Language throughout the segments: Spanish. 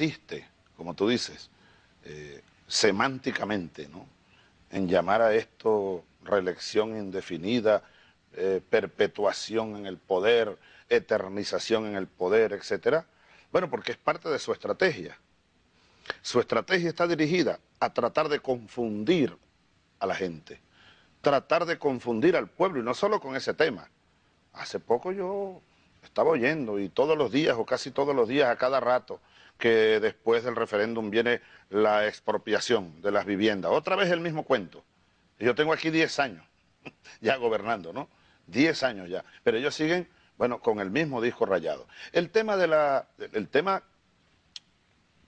insiste, como tú dices, eh, semánticamente, ¿no? en llamar a esto reelección indefinida, eh, perpetuación en el poder, eternización en el poder, etcétera. Bueno, porque es parte de su estrategia. Su estrategia está dirigida a tratar de confundir a la gente, tratar de confundir al pueblo, y no solo con ese tema. Hace poco yo estaba oyendo, y todos los días, o casi todos los días, a cada rato, que después del referéndum viene la expropiación de las viviendas. Otra vez el mismo cuento. Yo tengo aquí 10 años ya gobernando, ¿no? 10 años ya. Pero ellos siguen, bueno, con el mismo disco rayado. El tema, de la, el tema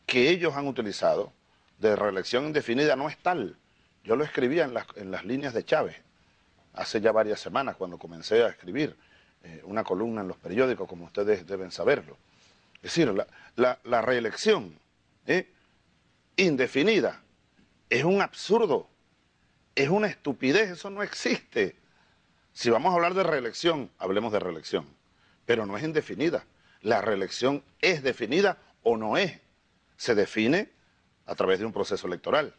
que ellos han utilizado de reelección indefinida no es tal. Yo lo escribía en las, en las líneas de Chávez hace ya varias semanas cuando comencé a escribir eh, una columna en los periódicos, como ustedes deben saberlo. Es decir, la, reelección ¿eh? indefinida es un absurdo, es una estupidez, eso no existe. Si vamos a hablar de reelección, hablemos de reelección, pero no es indefinida. La reelección es definida o no es. Se define a través de un proceso electoral,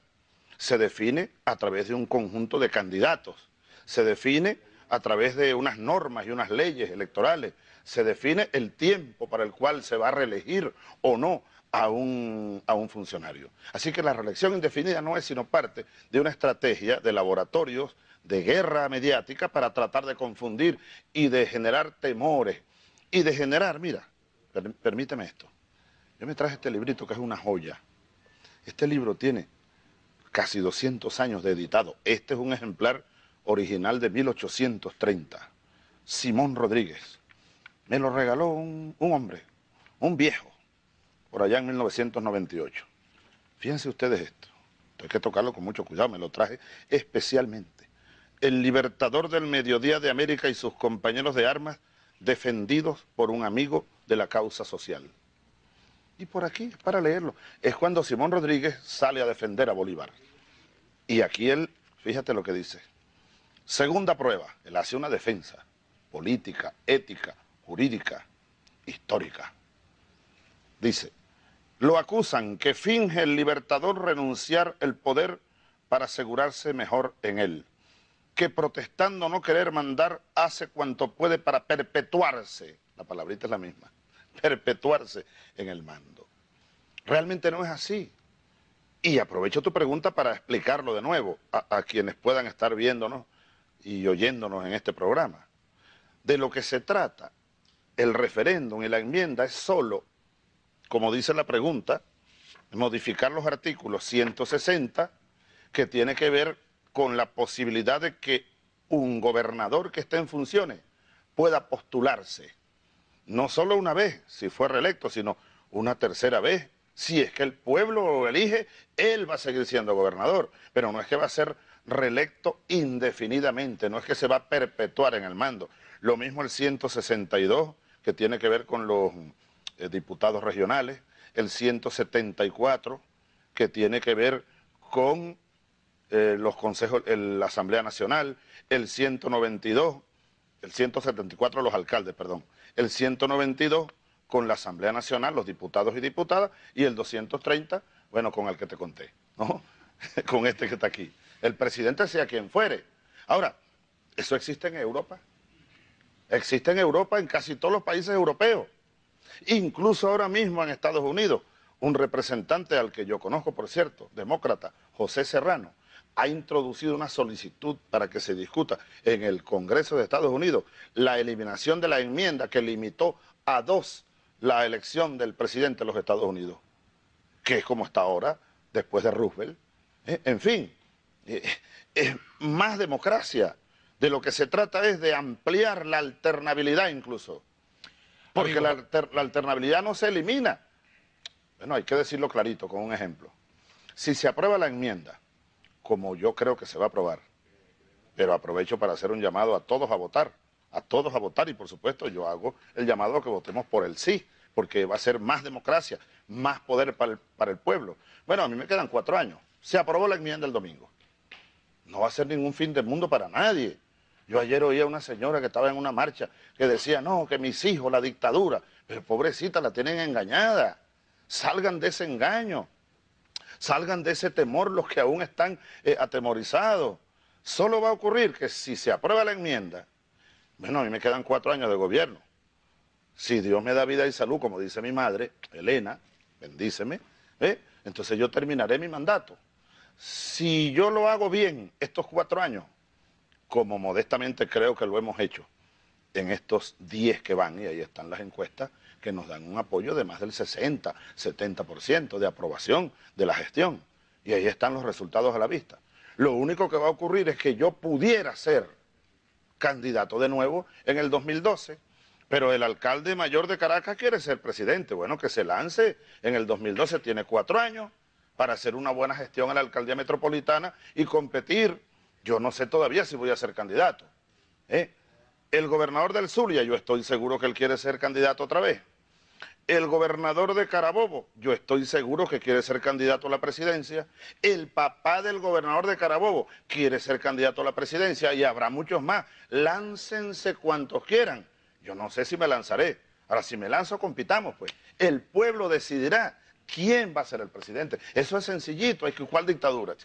se define a través de un conjunto de candidatos, se define a través de unas normas y unas leyes electorales, se define el tiempo para el cual se va a reelegir o no a un, a un funcionario. Así que la reelección indefinida no es sino parte de una estrategia de laboratorios de guerra mediática para tratar de confundir y de generar temores y de generar, mira, permíteme esto, yo me traje este librito que es una joya. Este libro tiene casi 200 años de editado. Este es un ejemplar original de 1830. Simón Rodríguez. Me lo regaló un, hombre, un viejo, por allá en 1998. Fíjense ustedes esto. Hay que tocarlo con mucho cuidado, me lo traje especialmente. El libertador del mediodía de América y sus compañeros de armas defendidos por un amigo de la causa social. Y por aquí, para leerlo, es cuando Simón Rodríguez sale a defender a Bolívar. Y aquí él, fíjate lo que dice. Segunda prueba, él hace una defensa política, ética, jurídica, histórica. Dice, lo acusan que finge el libertador renunciar el poder para asegurarse mejor en él, que protestando no querer mandar hace cuanto puede para perpetuarse, la palabrita es la misma, perpetuarse en el mando. Realmente no es así. Y aprovecho tu pregunta para explicarlo de nuevo a, a quienes puedan estar viéndonos y oyéndonos en este programa. De lo que se trata el referéndum y la enmienda es solo, como dice la pregunta, modificar los artículos 160 que tiene que ver con la posibilidad de que un gobernador que esté en funciones pueda postularse, no solo una vez, si fue reelecto, sino una tercera vez. Si es que el pueblo lo elige, él va a seguir siendo gobernador, pero no es que va a ser reelecto indefinidamente, no es que se va a perpetuar en el mando. Lo mismo el 162, que tiene que ver con los eh, diputados regionales, el 174, que tiene que ver con eh, los consejos, la Asamblea Nacional, el 192, el 174 los alcaldes, perdón, el 192 con la Asamblea Nacional, los diputados y diputadas, y el 230, bueno, con el que te conté, ¿no? con este que está aquí. El presidente sea quien fuere. Ahora, ¿eso existe en Europa? Existe en Europa, en casi todos los países europeos. Incluso ahora mismo en Estados Unidos, un representante al que yo conozco, por cierto, demócrata, José Serrano, ha introducido una solicitud para que se discuta en el Congreso de Estados Unidos la eliminación de la enmienda que limitó a dos la elección del presidente de los Estados Unidos, que es como está ahora, después de Roosevelt. ¿Eh? En fin, eh, es más democracia, de lo que se trata es de ampliar la alternabilidad incluso. Porque la, alternabilidad no se elimina. Bueno, hay que decirlo clarito con un ejemplo. Si se aprueba la enmienda, como yo creo que se va a aprobar, pero aprovecho para hacer un llamado a todos a votar, a todos a votar y por supuesto yo hago el llamado a que votemos por el sí, porque va a ser más democracia, más poder para el, para el pueblo. Bueno, a mí me quedan cuatro años. Se aprobó la enmienda el domingo. No va a ser ningún fin del mundo para nadie. Yo ayer oía a una señora que estaba en una marcha que decía, no, que mis hijos, la dictadura, pero pobrecita, la tienen engañada. salgan de ese engaño, salgan de ese temor los que aún están eh, atemorizados. Solo va a ocurrir que si se aprueba la enmienda, bueno, a mí me quedan cuatro años de gobierno. Si Dios me da vida y salud, como dice mi madre, Elena, bendíceme, ¿eh? entonces yo terminaré mi mandato. Si yo lo hago bien estos cuatro años, como modestamente creo que lo hemos hecho en estos diez que van, y ahí están las encuestas, que nos dan un apoyo de más del 60, 70% de aprobación de la gestión. Y ahí están los resultados a la vista. Lo único que va a ocurrir es que yo pudiera ser candidato de nuevo en el 2012, pero el alcalde mayor de Caracas quiere ser presidente. Bueno, que se lance en el 2012, tiene cuatro años para hacer una buena gestión a la alcaldía metropolitana y competir. Yo no sé todavía si voy a ser candidato. ¿eh? El gobernador del Zulia, yo estoy seguro que él quiere ser candidato otra vez. El gobernador de Carabobo, yo estoy seguro que quiere ser candidato a la presidencia. El papá del gobernador de Carabobo quiere ser candidato a la presidencia y habrá muchos más. Láncense cuantos quieran. Yo no sé si me lanzaré. Ahora, si me lanzo, compitamos, pues. El pueblo decidirá quién va a ser el presidente. Eso es sencillito. Hay que ¿Cuál dictadura?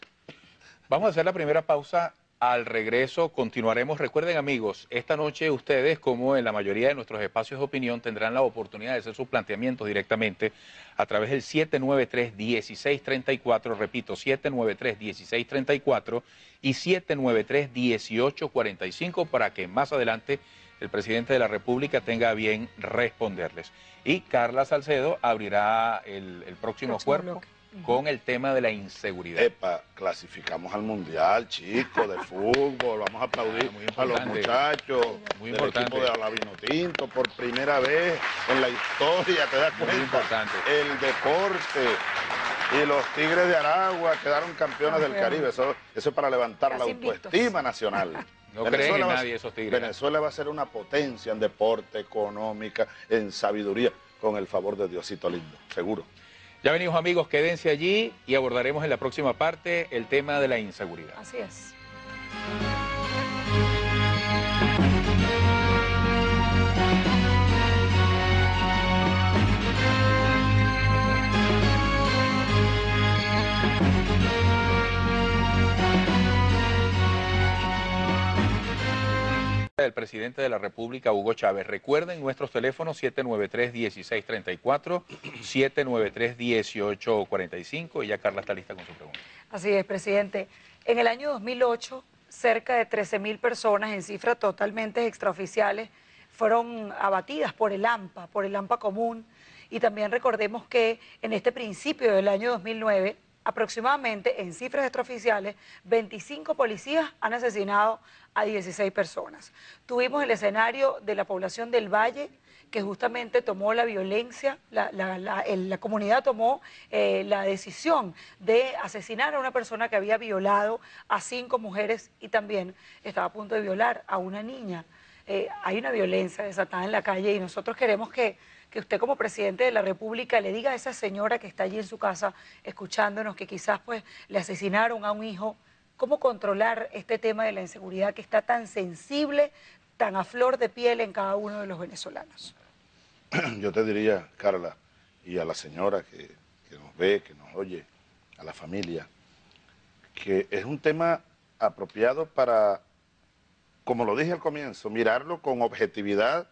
Vamos a hacer la primera pausa al regreso continuaremos. Recuerden amigos, esta noche ustedes, como en la mayoría de nuestros espacios de opinión, tendrán la oportunidad de hacer sus planteamientos directamente a través del 793-1634, repito, 793-1634 y 793-1845 para que más adelante el presidente de la República tenga bien responderles. Y Carla Salcedo abrirá el, próximo, cuerpo con el tema de la inseguridad. Epa, clasificamos al mundial, chicos, de fútbol, vamos a aplaudir ah, a los muchachos muy del equipo de Alavino Tinto por primera vez en la historia, ¿te das cuenta? Muy importante. El deporte. Y los Tigres de Aragua quedaron campeones del Caribe. Eso, eso es para levantar la autoestima nacional. No creen en nadie esos Tigres. Venezuela va a ser una potencia en deporte, económica, en sabiduría, con el favor de Diosito lindo, seguro. Ya venimos amigos, quédense allí y abordaremos en la próxima parte el tema de la inseguridad. Así es. Del presidente de la República, Hugo Chávez. Recuerden nuestros teléfonos 793-1634, 793-1845 y ya Carla está lista con su pregunta. Así es, presidente. En el año 2008, cerca de 13 mil personas en cifras totalmente extraoficiales fueron abatidas por el AMPA, por el AMPA común. Y también recordemos que en este principio del año 2009 aproximadamente en cifras extraoficiales, 25 policías han asesinado a 16 personas. Tuvimos el escenario de la población del Valle, que justamente tomó la violencia, la, comunidad tomó eh, la decisión de asesinar a una persona que había violado a cinco mujeres y también estaba a punto de violar a una niña. Eh, hay una violencia desatada en la calle y nosotros queremos que que usted como presidente de la República le diga a esa señora que está allí en su casa escuchándonos que quizás pues le asesinaron a un hijo, cómo controlar este tema de la inseguridad que está tan sensible, tan a flor de piel en cada uno de los venezolanos. Yo te diría, Carla, y a la señora que, que nos ve, que nos oye, a la familia, que es un tema apropiado para, como lo dije al comienzo, mirarlo con objetividad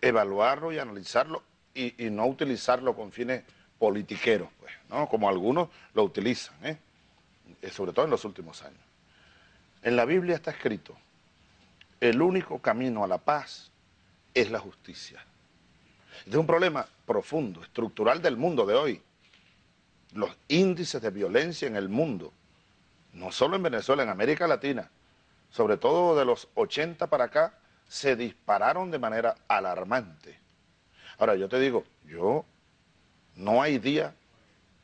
evaluarlo y analizarlo y, no utilizarlo con fines politiqueros, pues, ¿no? como algunos lo utilizan, ¿eh? Eh, sobre todo en los últimos años. En la Biblia está escrito, el único camino a la paz es la justicia. Este es un problema profundo, estructural del mundo de hoy. Los índices de violencia en el mundo, no solo en Venezuela, en América Latina, sobre todo de los 80 para acá, se dispararon de manera alarmante. Ahora, yo te digo, yo no hay día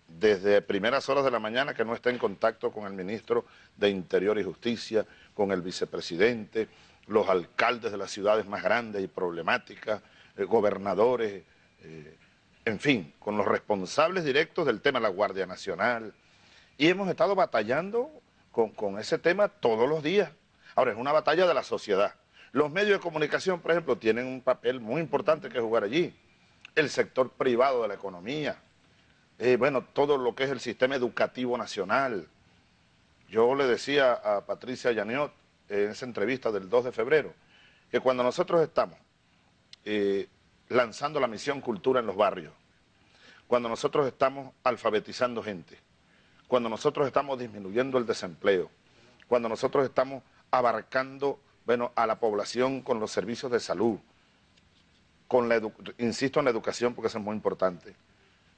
desde primeras horas de la mañana que no esté en contacto con el ministro de Interior y Justicia, con el vicepresidente, los alcaldes de las ciudades más grandes y problemáticas, eh, gobernadores, eh, en fin, con los responsables directos del tema, la Guardia Nacional. Y hemos estado batallando con, con ese tema todos los días. Ahora, es una batalla de la sociedad. Los medios de comunicación, por ejemplo, tienen un papel muy importante que jugar allí. El sector privado de la economía, eh, bueno, todo lo que es el sistema educativo nacional. Yo le decía a Patricia Yaniot en esa entrevista del 2 de febrero, que cuando nosotros estamos eh, lanzando la misión cultura en los barrios, cuando nosotros estamos alfabetizando gente, cuando nosotros estamos disminuyendo el desempleo, cuando nosotros estamos abarcando bueno, a la población con los servicios de salud, con la insisto en la educación porque eso es muy importante.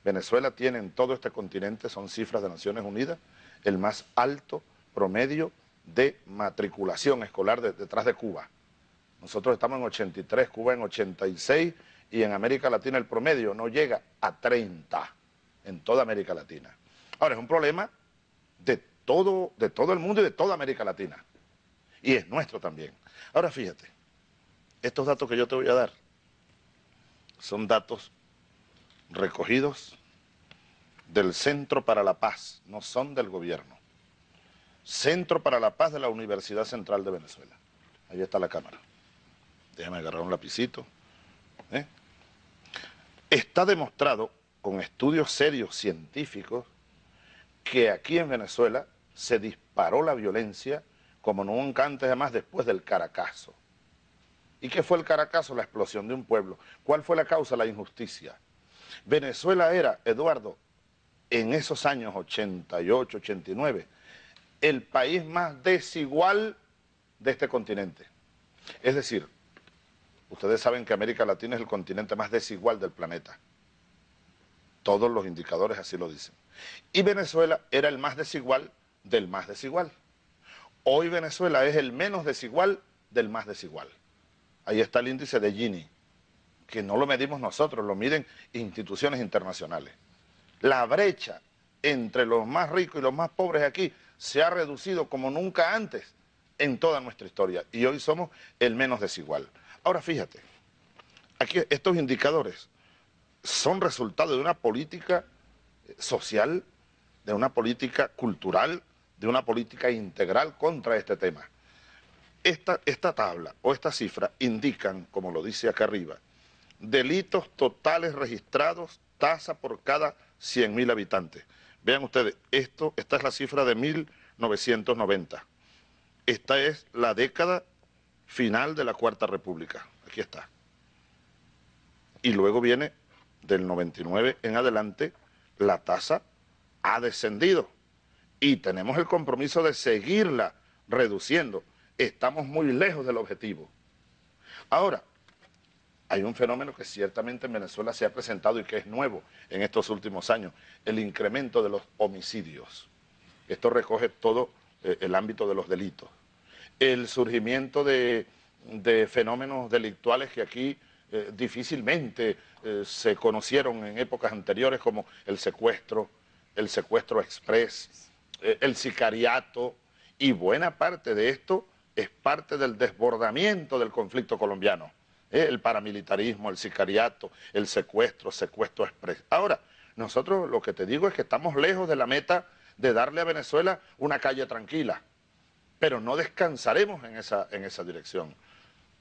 Venezuela tiene en todo este continente, son cifras de Naciones Unidas, el más alto promedio de matriculación escolar detrás de Cuba. Nosotros estamos en 83, Cuba en 86 y en América Latina el promedio no llega a 30 en toda América Latina. Ahora, es un problema de todo, de todo el mundo y de toda América Latina. Y es nuestro también. Ahora fíjate, estos datos que yo te voy a dar son datos recogidos del Centro para la Paz, no son del gobierno. Centro para la Paz de la Universidad Central de Venezuela. Ahí está la cámara. Déjame agarrar un lapicito. ¿eh? Está demostrado con estudios serios científicos que aquí en Venezuela se disparó la violencia como nunca antes, además después del Caracazo. ¿Y qué fue el Caracazo? La explosión de un pueblo. ¿Cuál fue la causa? La injusticia. Venezuela era, Eduardo, en esos años 88, 89, el país más desigual de este continente. Es decir, ustedes saben que América Latina es el continente más desigual del planeta. Todos los indicadores así lo dicen. Y Venezuela era el más desigual del más desigual. Hoy Venezuela es el menos desigual del más desigual. Ahí está el índice de Gini, que no lo medimos nosotros, lo miden instituciones internacionales. La brecha entre los más ricos y los más pobres aquí se ha reducido como nunca antes en toda nuestra historia y hoy somos el menos desigual. Ahora fíjate, aquí estos indicadores son resultado de una política social, de una política cultural, de una política integral contra este tema. Esta, tabla o esta cifra indican, como lo dice acá arriba, delitos totales registrados, tasa por cada 100.000 habitantes. Vean ustedes, esto, esta es la cifra de 1990. Esta es la década final de la Cuarta República. Aquí está. Y luego viene del 99 en adelante, la tasa ha descendido. Y tenemos el compromiso de seguirla reduciendo. Estamos muy lejos del objetivo. Ahora, hay un fenómeno que ciertamente en Venezuela se ha presentado y que es nuevo en estos últimos años, el incremento de los homicidios. Esto recoge todo eh, el ámbito de los delitos. El surgimiento de, fenómenos delictuales que aquí eh, difícilmente eh, se conocieron en épocas anteriores como el secuestro, el secuestro express, el sicariato, y buena parte de esto es parte del desbordamiento del conflicto colombiano. ¿eh? el paramilitarismo, el sicariato, el secuestro, secuestro express. Ahora, nosotros lo que te digo es que estamos lejos de la meta de darle a Venezuela una calle tranquila, pero no descansaremos en esa, en esa dirección.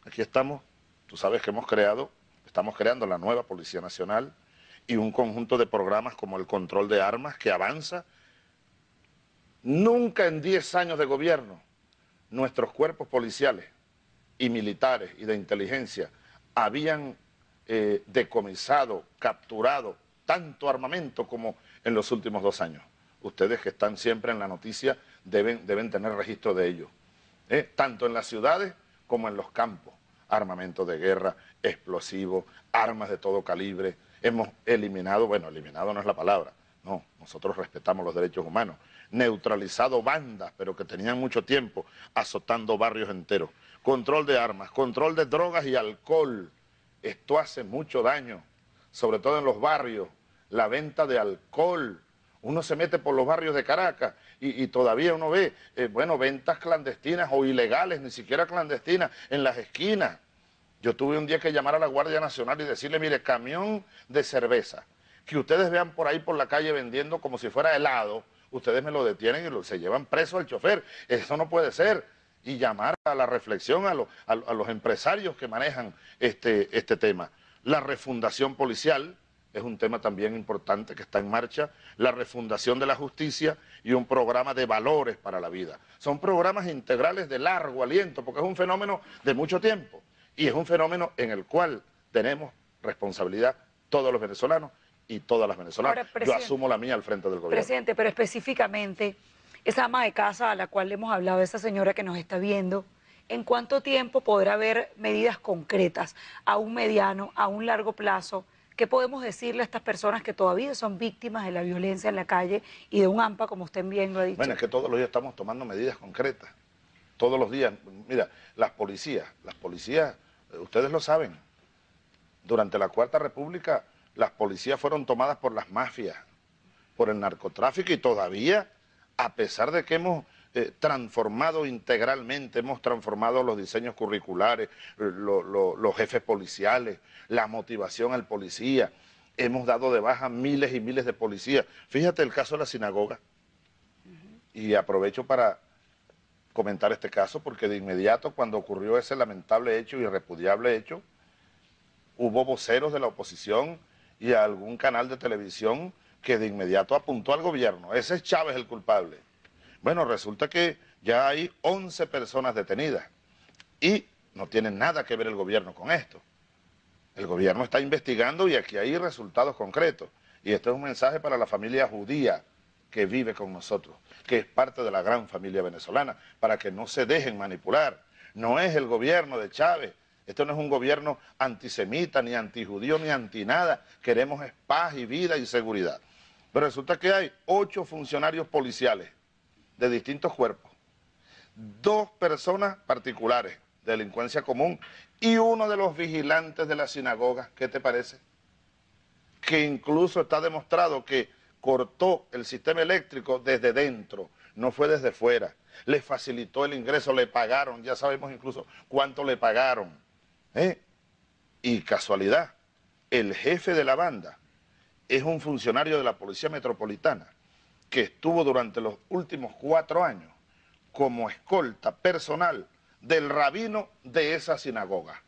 Aquí estamos, tú sabes que hemos creado, estamos creando la nueva Policía Nacional y un conjunto de programas como el control de armas que avanza. Nunca en 10 años de gobierno nuestros cuerpos policiales y militares y de inteligencia habían eh, decomisado, capturado tanto armamento como en los últimos dos años. Ustedes que están siempre en la noticia deben, deben tener registro de ello. ¿eh? Tanto en las ciudades como en los campos. Armamento de guerra, explosivos, armas de todo calibre. Hemos eliminado, bueno, eliminado no es la palabra, no, nosotros respetamos los derechos humanos. Neutralizado bandas, pero que tenían mucho tiempo azotando barrios enteros control de armas, control de drogas y alcohol. Esto hace mucho daño, sobre todo en los barrios, la venta de alcohol. Uno se mete por los barrios de Caracas y, todavía uno ve, eh, bueno, ventas clandestinas o ilegales, ni siquiera clandestinas, en las esquinas. Yo tuve un día que llamar a la Guardia Nacional y decirle, mire, camión de cerveza, que ustedes vean por ahí por la calle vendiendo como si fuera helado, ustedes me lo detienen y se llevan preso al chofer. Eso no puede ser y llamar a la reflexión a, los empresarios que manejan este, este tema. La refundación policial, es un tema también importante que está en marcha, la refundación de la justicia y un programa de valores para la vida. Son programas integrales de largo aliento, porque es un fenómeno de mucho tiempo y es un fenómeno en el cual tenemos responsabilidad todos los venezolanos y todas las venezolanas. Yo asumo la mía al frente del gobierno. Presidente, pero específicamente, esa ama de casa a la cual le hemos hablado, esa señora que nos está viendo, ¿en cuánto tiempo podrá haber medidas concretas a un mediano, a un largo plazo? ¿Qué podemos decirle a estas personas que todavía son víctimas de la violencia en la calle y de un AMPA, como usted bien lo ha dicho? Bueno, es que todos los días estamos tomando medidas concretas. Todos los días. Mira, las policías, las policías, eh, ustedes lo saben, durante la Cuarta República las policías fueron tomadas por las mafias, por el narcotráfico y todavía, a pesar de que hemos eh, transformado integralmente, hemos transformado los diseños curriculares, los jefes policiales, la motivación al policía, hemos dado de baja miles y miles de policías. Fíjate el caso de la sinagoga, y aprovecho para comentar este caso, porque de inmediato cuando ocurrió ese lamentable hecho y repudiable hecho, hubo voceros de la oposición y algún canal de televisión que de inmediato apuntó al gobierno. Ese es Chávez el culpable. Bueno, resulta que ya hay 11 personas detenidas y no tiene nada que ver el gobierno con esto. El gobierno está investigando y aquí hay resultados concretos. Y este es un mensaje para la familia judía que vive con nosotros, que es parte de la gran familia venezolana, para que no se dejen manipular. No es el gobierno de Chávez, esto no es un gobierno antisemita, ni antijudío, ni anti nada. Queremos paz y vida y seguridad. Pero resulta que hay ocho funcionarios policiales de distintos cuerpos, dos personas particulares, delincuencia común, y uno de los vigilantes de la sinagoga, ¿qué te parece? Que incluso está demostrado que cortó el sistema eléctrico desde dentro, no fue desde fuera. Le facilitó el ingreso, le pagaron, ya sabemos incluso cuánto le pagaron. ¿Eh? Y casualidad, el jefe de la banda es un funcionario de la Policía Metropolitana que estuvo durante los últimos cuatro años como escolta personal del rabino de esa sinagoga.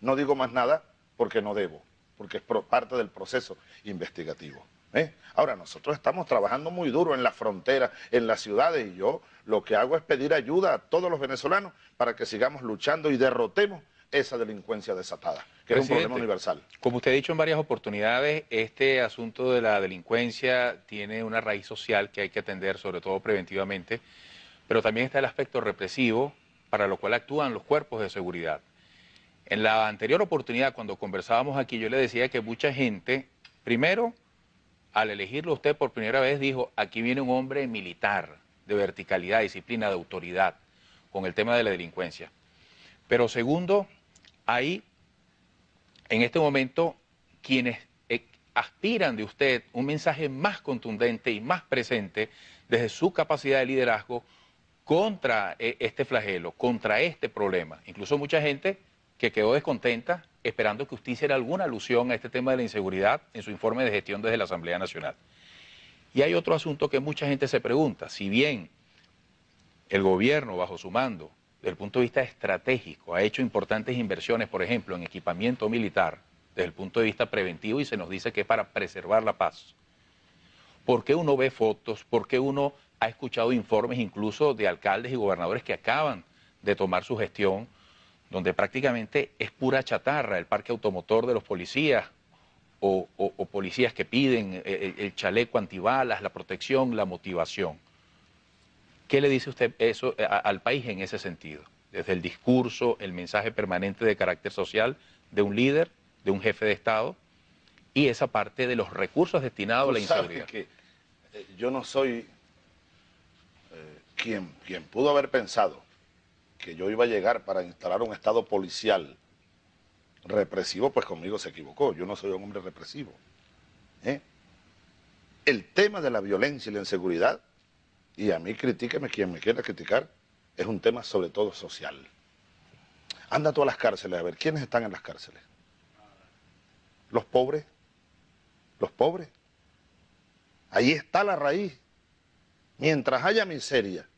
No digo más nada porque no debo, porque es parte del proceso investigativo. ¿eh? Ahora, nosotros estamos trabajando muy duro en la frontera, en las ciudades, y yo lo que hago es pedir ayuda a todos los venezolanos para que sigamos luchando y derrotemos esa delincuencia desatada, que es un problema universal. Como usted ha dicho en varias oportunidades, este asunto de la delincuencia tiene una raíz social que hay que atender, sobre todo preventivamente, pero también está el aspecto represivo, para lo cual actúan los cuerpos de seguridad. En la anterior oportunidad, cuando conversábamos aquí, yo le decía que mucha gente, primero, al elegirlo usted por primera vez, dijo, aquí viene un hombre militar, de verticalidad, disciplina, de autoridad, con el tema de la delincuencia. Pero segundo, hay en este momento quienes eh, aspiran de usted un mensaje más contundente y más presente desde su capacidad de liderazgo contra eh, este flagelo, contra este problema. Incluso mucha gente que quedó descontenta esperando que usted hiciera alguna alusión a este tema de la inseguridad en su informe de gestión desde la Asamblea Nacional. Y hay otro asunto que mucha gente se pregunta, si bien el gobierno bajo su mando desde el punto de vista estratégico, ha hecho importantes inversiones, por ejemplo, en equipamiento militar, desde el punto de vista preventivo, y se nos dice que es para preservar la paz. ¿Por qué uno ve fotos? ¿Por qué uno ha escuchado informes incluso de alcaldes y gobernadores que acaban de tomar su gestión, donde prácticamente es pura chatarra el parque automotor de los policías o, policías que piden el, el chaleco antibalas, la protección, la motivación? ¿Qué le dice usted eso eh, al país en ese sentido? Desde el discurso, el mensaje permanente de carácter social de un líder, de un jefe de Estado, y esa parte de los recursos destinados a la inseguridad. que eh, yo no soy eh, quien, quien pudo haber pensado que yo iba a llegar para instalar un Estado policial represivo, pues conmigo se equivocó. Yo no soy un hombre represivo. El tema de la violencia y la inseguridad y a mí critíqueme quien me quiera criticar, es un tema sobre todo social. Anda a todas las cárceles a ver, ¿quiénes están en las cárceles? Los pobres, los pobres. Ahí está la raíz. Mientras haya miseria,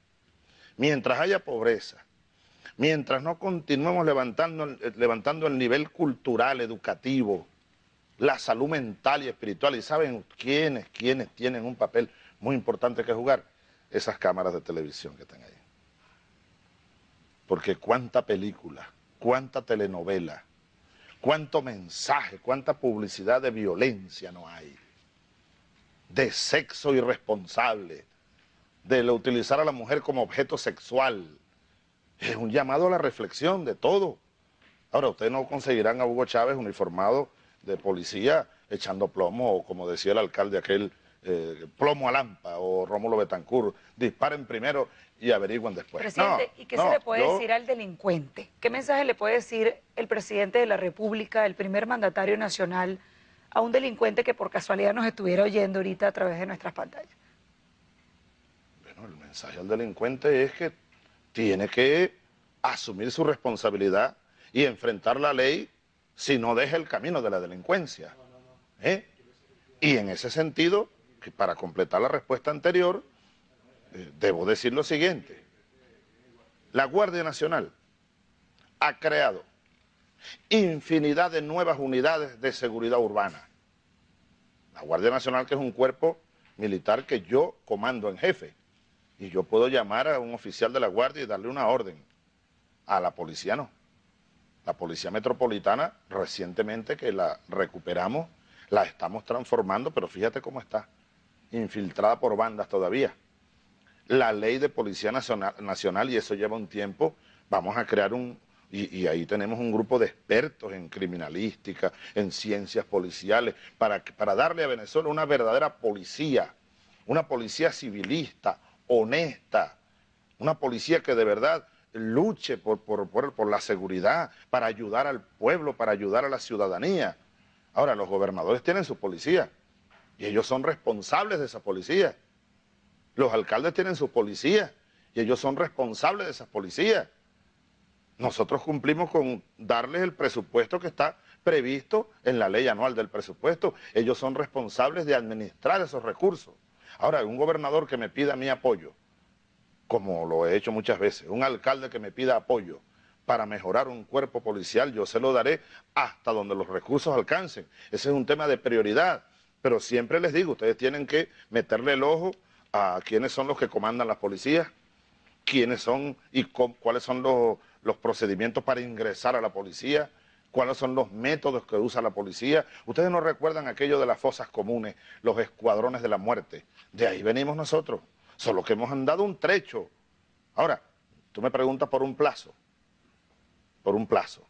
mientras haya pobreza, mientras no continuemos levantando, levantando el nivel cultural, educativo, la salud mental y espiritual. ¿Y saben quiénes, quiénes tienen un papel muy importante que jugar? Esas cámaras de televisión que están ahí. Porque cuánta película, cuánta telenovela, cuánto mensaje, cuánta publicidad de violencia no hay, de sexo irresponsable, de utilizar a la mujer como objeto sexual. Es un llamado a la reflexión de todo. Ahora, ustedes no conseguirán a Hugo Chávez uniformado de policía echando plomo, o como decía el alcalde aquel, eh, plomo a lampa, o Rómulo Betancourt, disparen primero y averigüen después. Presidente, ¿y qué se le puede decir al delincuente? ¿Qué mensaje le puede decir el presidente de la República, el primer mandatario nacional, a un delincuente que por casualidad nos estuviera oyendo ahorita a través de nuestras pantallas? Bueno, el mensaje al delincuente es que tiene que asumir su responsabilidad y enfrentar la ley si no deja el camino de la delincuencia. ¿eh? Y en ese sentido, que para completar la respuesta anterior, eh, debo decir lo siguiente. La Guardia Nacional ha creado infinidad de nuevas unidades de seguridad urbana. La Guardia Nacional que es un cuerpo militar que yo comando en jefe y yo puedo llamar a un oficial de la Guardia y darle una orden. A la policía no. La Policía Metropolitana, recientemente que la recuperamos, la estamos transformando, pero fíjate cómo está, infiltrada por bandas todavía. La ley de Policía Nacional, y eso lleva un tiempo, vamos a crear un, y, ahí tenemos un grupo de expertos en criminalística, en ciencias policiales, para, para darle a Venezuela una verdadera policía, una policía civilista, honesta, una policía que de verdad luche por, por, por, la seguridad, para ayudar al pueblo, para ayudar a la ciudadanía. Ahora, los gobernadores tienen su policía y ellos son responsables de esa policía. Los alcaldes tienen su policía y ellos son responsables de esa policía. Nosotros cumplimos con darles el presupuesto que está previsto en la ley anual del presupuesto. Ellos son responsables de administrar esos recursos. Ahora, un gobernador que me pida mi apoyo, como lo he hecho muchas veces, un alcalde que me pida apoyo para mejorar un cuerpo policial, yo se lo daré hasta donde los recursos alcancen. Ese es un tema de prioridad, pero siempre les digo, ustedes tienen que meterle el ojo a quiénes son los que comandan las policías, quiénes son y cuáles son los, los procedimientos para ingresar a la policía, cuáles son los métodos que usa la policía. Ustedes no recuerdan aquello de las fosas comunes, los escuadrones de la muerte. De ahí venimos nosotros solo que hemos andado un trecho. Ahora, tú me preguntas por un plazo, por un plazo.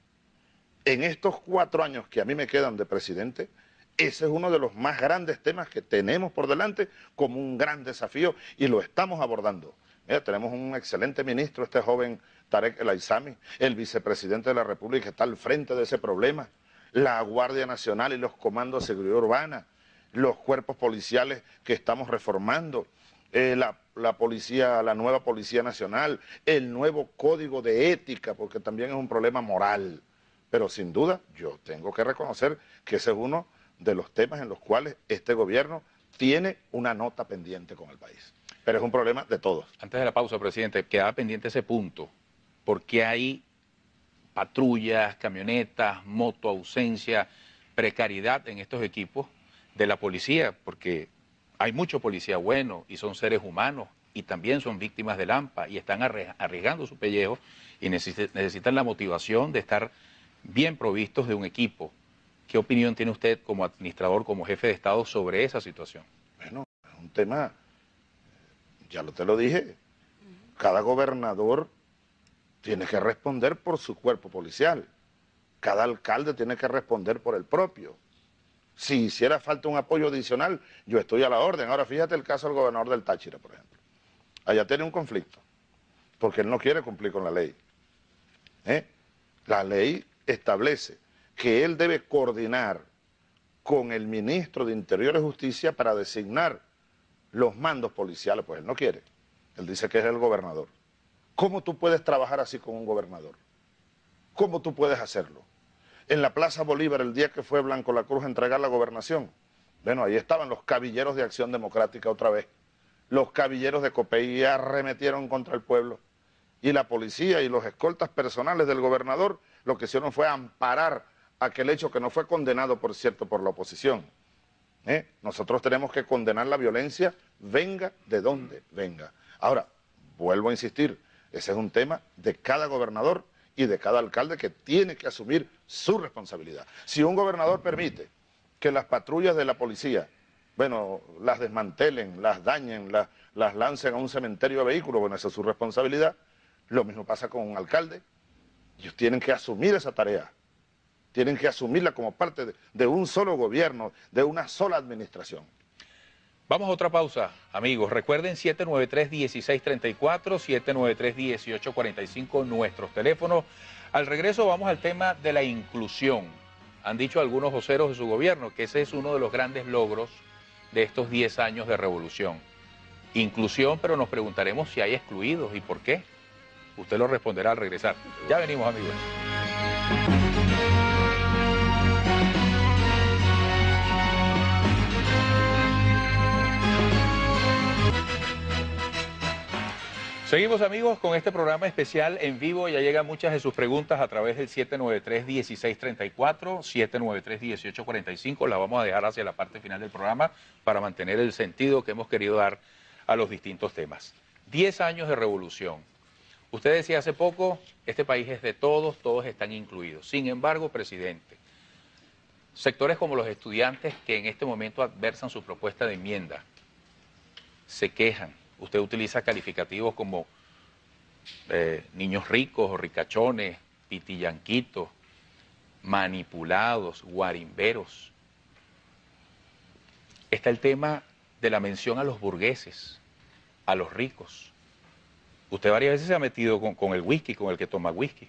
En estos cuatro años que a mí me quedan de presidente, ese es uno de los más grandes temas que tenemos por delante como un gran desafío y lo estamos abordando. Mira, tenemos un excelente ministro, este joven Tarek El Aizami, el vicepresidente de la República está al frente de ese problema, la Guardia Nacional y los comandos de seguridad urbana, los cuerpos policiales que estamos reformando, eh, la, policía, la nueva Policía Nacional, el nuevo código de ética, porque también es un problema moral. Pero sin duda, yo tengo que reconocer que ese es uno de los temas en los cuales este gobierno tiene una nota pendiente con el país. Pero es un problema de todos. Antes de la pausa, presidente, queda pendiente ese punto. porque hay patrullas, camionetas, moto, ausencia, precariedad en estos equipos de la policía? Porque hay mucho policía bueno y son seres humanos y también son víctimas del AMPA y están arriesgando su pellejo y necesitan la motivación de estar bien provistos de un equipo. ¿Qué opinión tiene usted como administrador, como jefe de Estado sobre esa situación? Bueno, es un tema, ya lo te lo dije, cada gobernador tiene que responder por su cuerpo policial, cada alcalde tiene que responder por el propio. Si hiciera falta un apoyo adicional, yo estoy a la orden. Ahora fíjate el caso del gobernador del Táchira, por ejemplo. Allá tiene un conflicto, porque él no quiere cumplir con la ley. ¿Eh? La ley establece que él debe coordinar con el ministro de Interior y Justicia para designar los mandos policiales, pues él no quiere. Él dice que es el gobernador. ¿Cómo tú puedes trabajar así con un gobernador? ¿Cómo tú puedes hacerlo? en la Plaza Bolívar el día que fue Blanco la Cruz a entregar la gobernación. Bueno, ahí estaban los cabilleros de Acción Democrática otra vez. Los cabilleros de Copey arremetieron contra el pueblo. Y la policía y los escoltas personales del gobernador lo que hicieron fue amparar aquel hecho que no fue condenado, por cierto, por la oposición. ¿eh? Nosotros tenemos que condenar la violencia, venga de donde venga. Ahora, vuelvo a insistir, ese es un tema de cada gobernador y de cada alcalde que tiene que asumir su responsabilidad. Si un gobernador permite que las patrullas de la policía, bueno, las desmantelen, las dañen, las, las lancen a un cementerio de vehículos, bueno, esa es su responsabilidad. Lo mismo pasa con un alcalde. Ellos tienen que asumir esa tarea tienen que asumirla como parte de, un solo gobierno, de una sola administración. Vamos a otra pausa, amigos. Recuerden 793-1634, 793-1845, nuestros teléfonos. Al regreso vamos al tema de la inclusión. Han dicho algunos voceros de su gobierno que ese es uno de los grandes logros de estos 10 años de revolución. Inclusión, pero nos preguntaremos si hay excluidos y por qué. Usted lo responderá al regresar. Ya venimos, amigos. Seguimos amigos con este programa especial en vivo. Ya llegan muchas de sus preguntas a través del 793-1634, 793-1845. Las vamos a dejar hacia la parte final del programa para mantener el sentido que hemos querido dar a los distintos temas. Diez años de revolución. Usted decía hace poco, este país es de todos, todos están incluidos. Sin embargo, presidente, sectores como los estudiantes que en este momento adversan su propuesta de enmienda, se quejan Usted utiliza calificativos como eh, niños ricos o ricachones, pitillanquitos, manipulados, guarimberos. Está el tema de la mención a los burgueses, a los ricos. Usted varias veces se ha metido con, con el whisky, con el que toma whisky.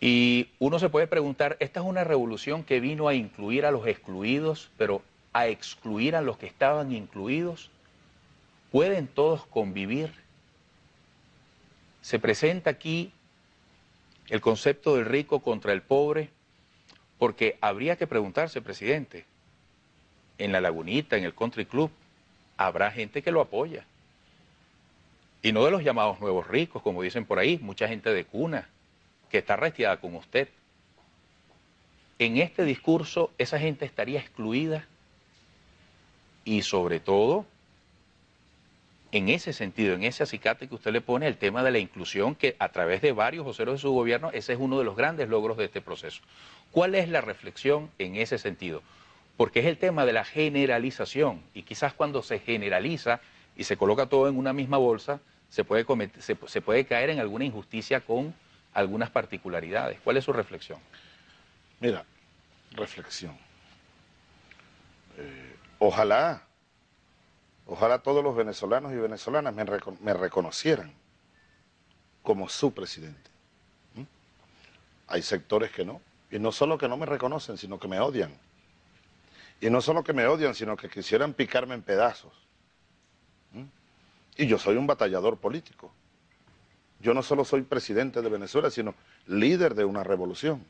Y uno se puede preguntar, esta es una revolución que vino a incluir a los excluidos, pero a excluir a los que estaban incluidos. ¿Pueden todos convivir? Se presenta aquí el concepto del rico contra el pobre, porque habría que preguntarse, presidente, en la lagunita, en el country club, habrá gente que lo apoya. Y no de los llamados nuevos ricos, como dicen por ahí, mucha gente de cuna, que está restiada con usted. En este discurso esa gente estaría excluida y sobre todo en ese sentido, en ese acicate que usted le pone, el tema de la inclusión, que a través de varios voceros de su gobierno, ese es uno de los grandes logros de este proceso. ¿Cuál es la reflexión en ese sentido? Porque es el tema de la generalización, y quizás cuando se generaliza y se coloca todo en una misma bolsa, se puede, caer en alguna injusticia con algunas particularidades. ¿Cuál es su reflexión? Mira, reflexión. Eh, ojalá Ojalá todos los venezolanos y venezolanas me, reconocieran como su presidente. ¿Mm? Hay sectores que no. Y no solo que no me reconocen, sino que me odian. Y no solo que me odian, sino que quisieran picarme en pedazos. ¿Mm? Y yo soy un batallador político. Yo no solo soy presidente de Venezuela, sino líder de una revolución.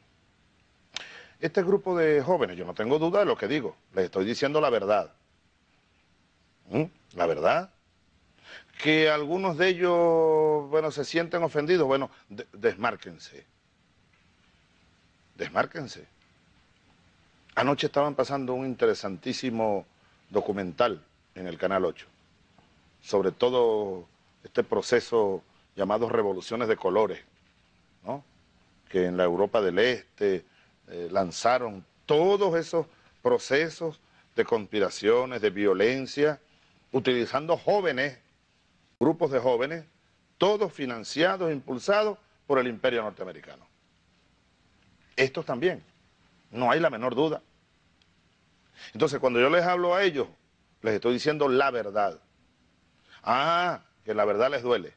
Este grupo de jóvenes, yo no tengo duda de lo que digo, les estoy diciendo la verdad. ¿Mm? La verdad. Que algunos de ellos, bueno, se sienten ofendidos, bueno, desmárquense. Desmárquense. Anoche estaban pasando un interesantísimo documental en el Canal 8 sobre todo este proceso llamado revoluciones de colores, ¿no? que en la Europa del Este eh, lanzaron todos esos procesos de conspiraciones, de violencia, utilizando jóvenes, grupos de jóvenes, todos financiados, impulsados por el imperio norteamericano. Estos también, no hay la menor duda. Entonces, cuando yo les hablo a ellos, les estoy diciendo la verdad. Ah, que la verdad les duele.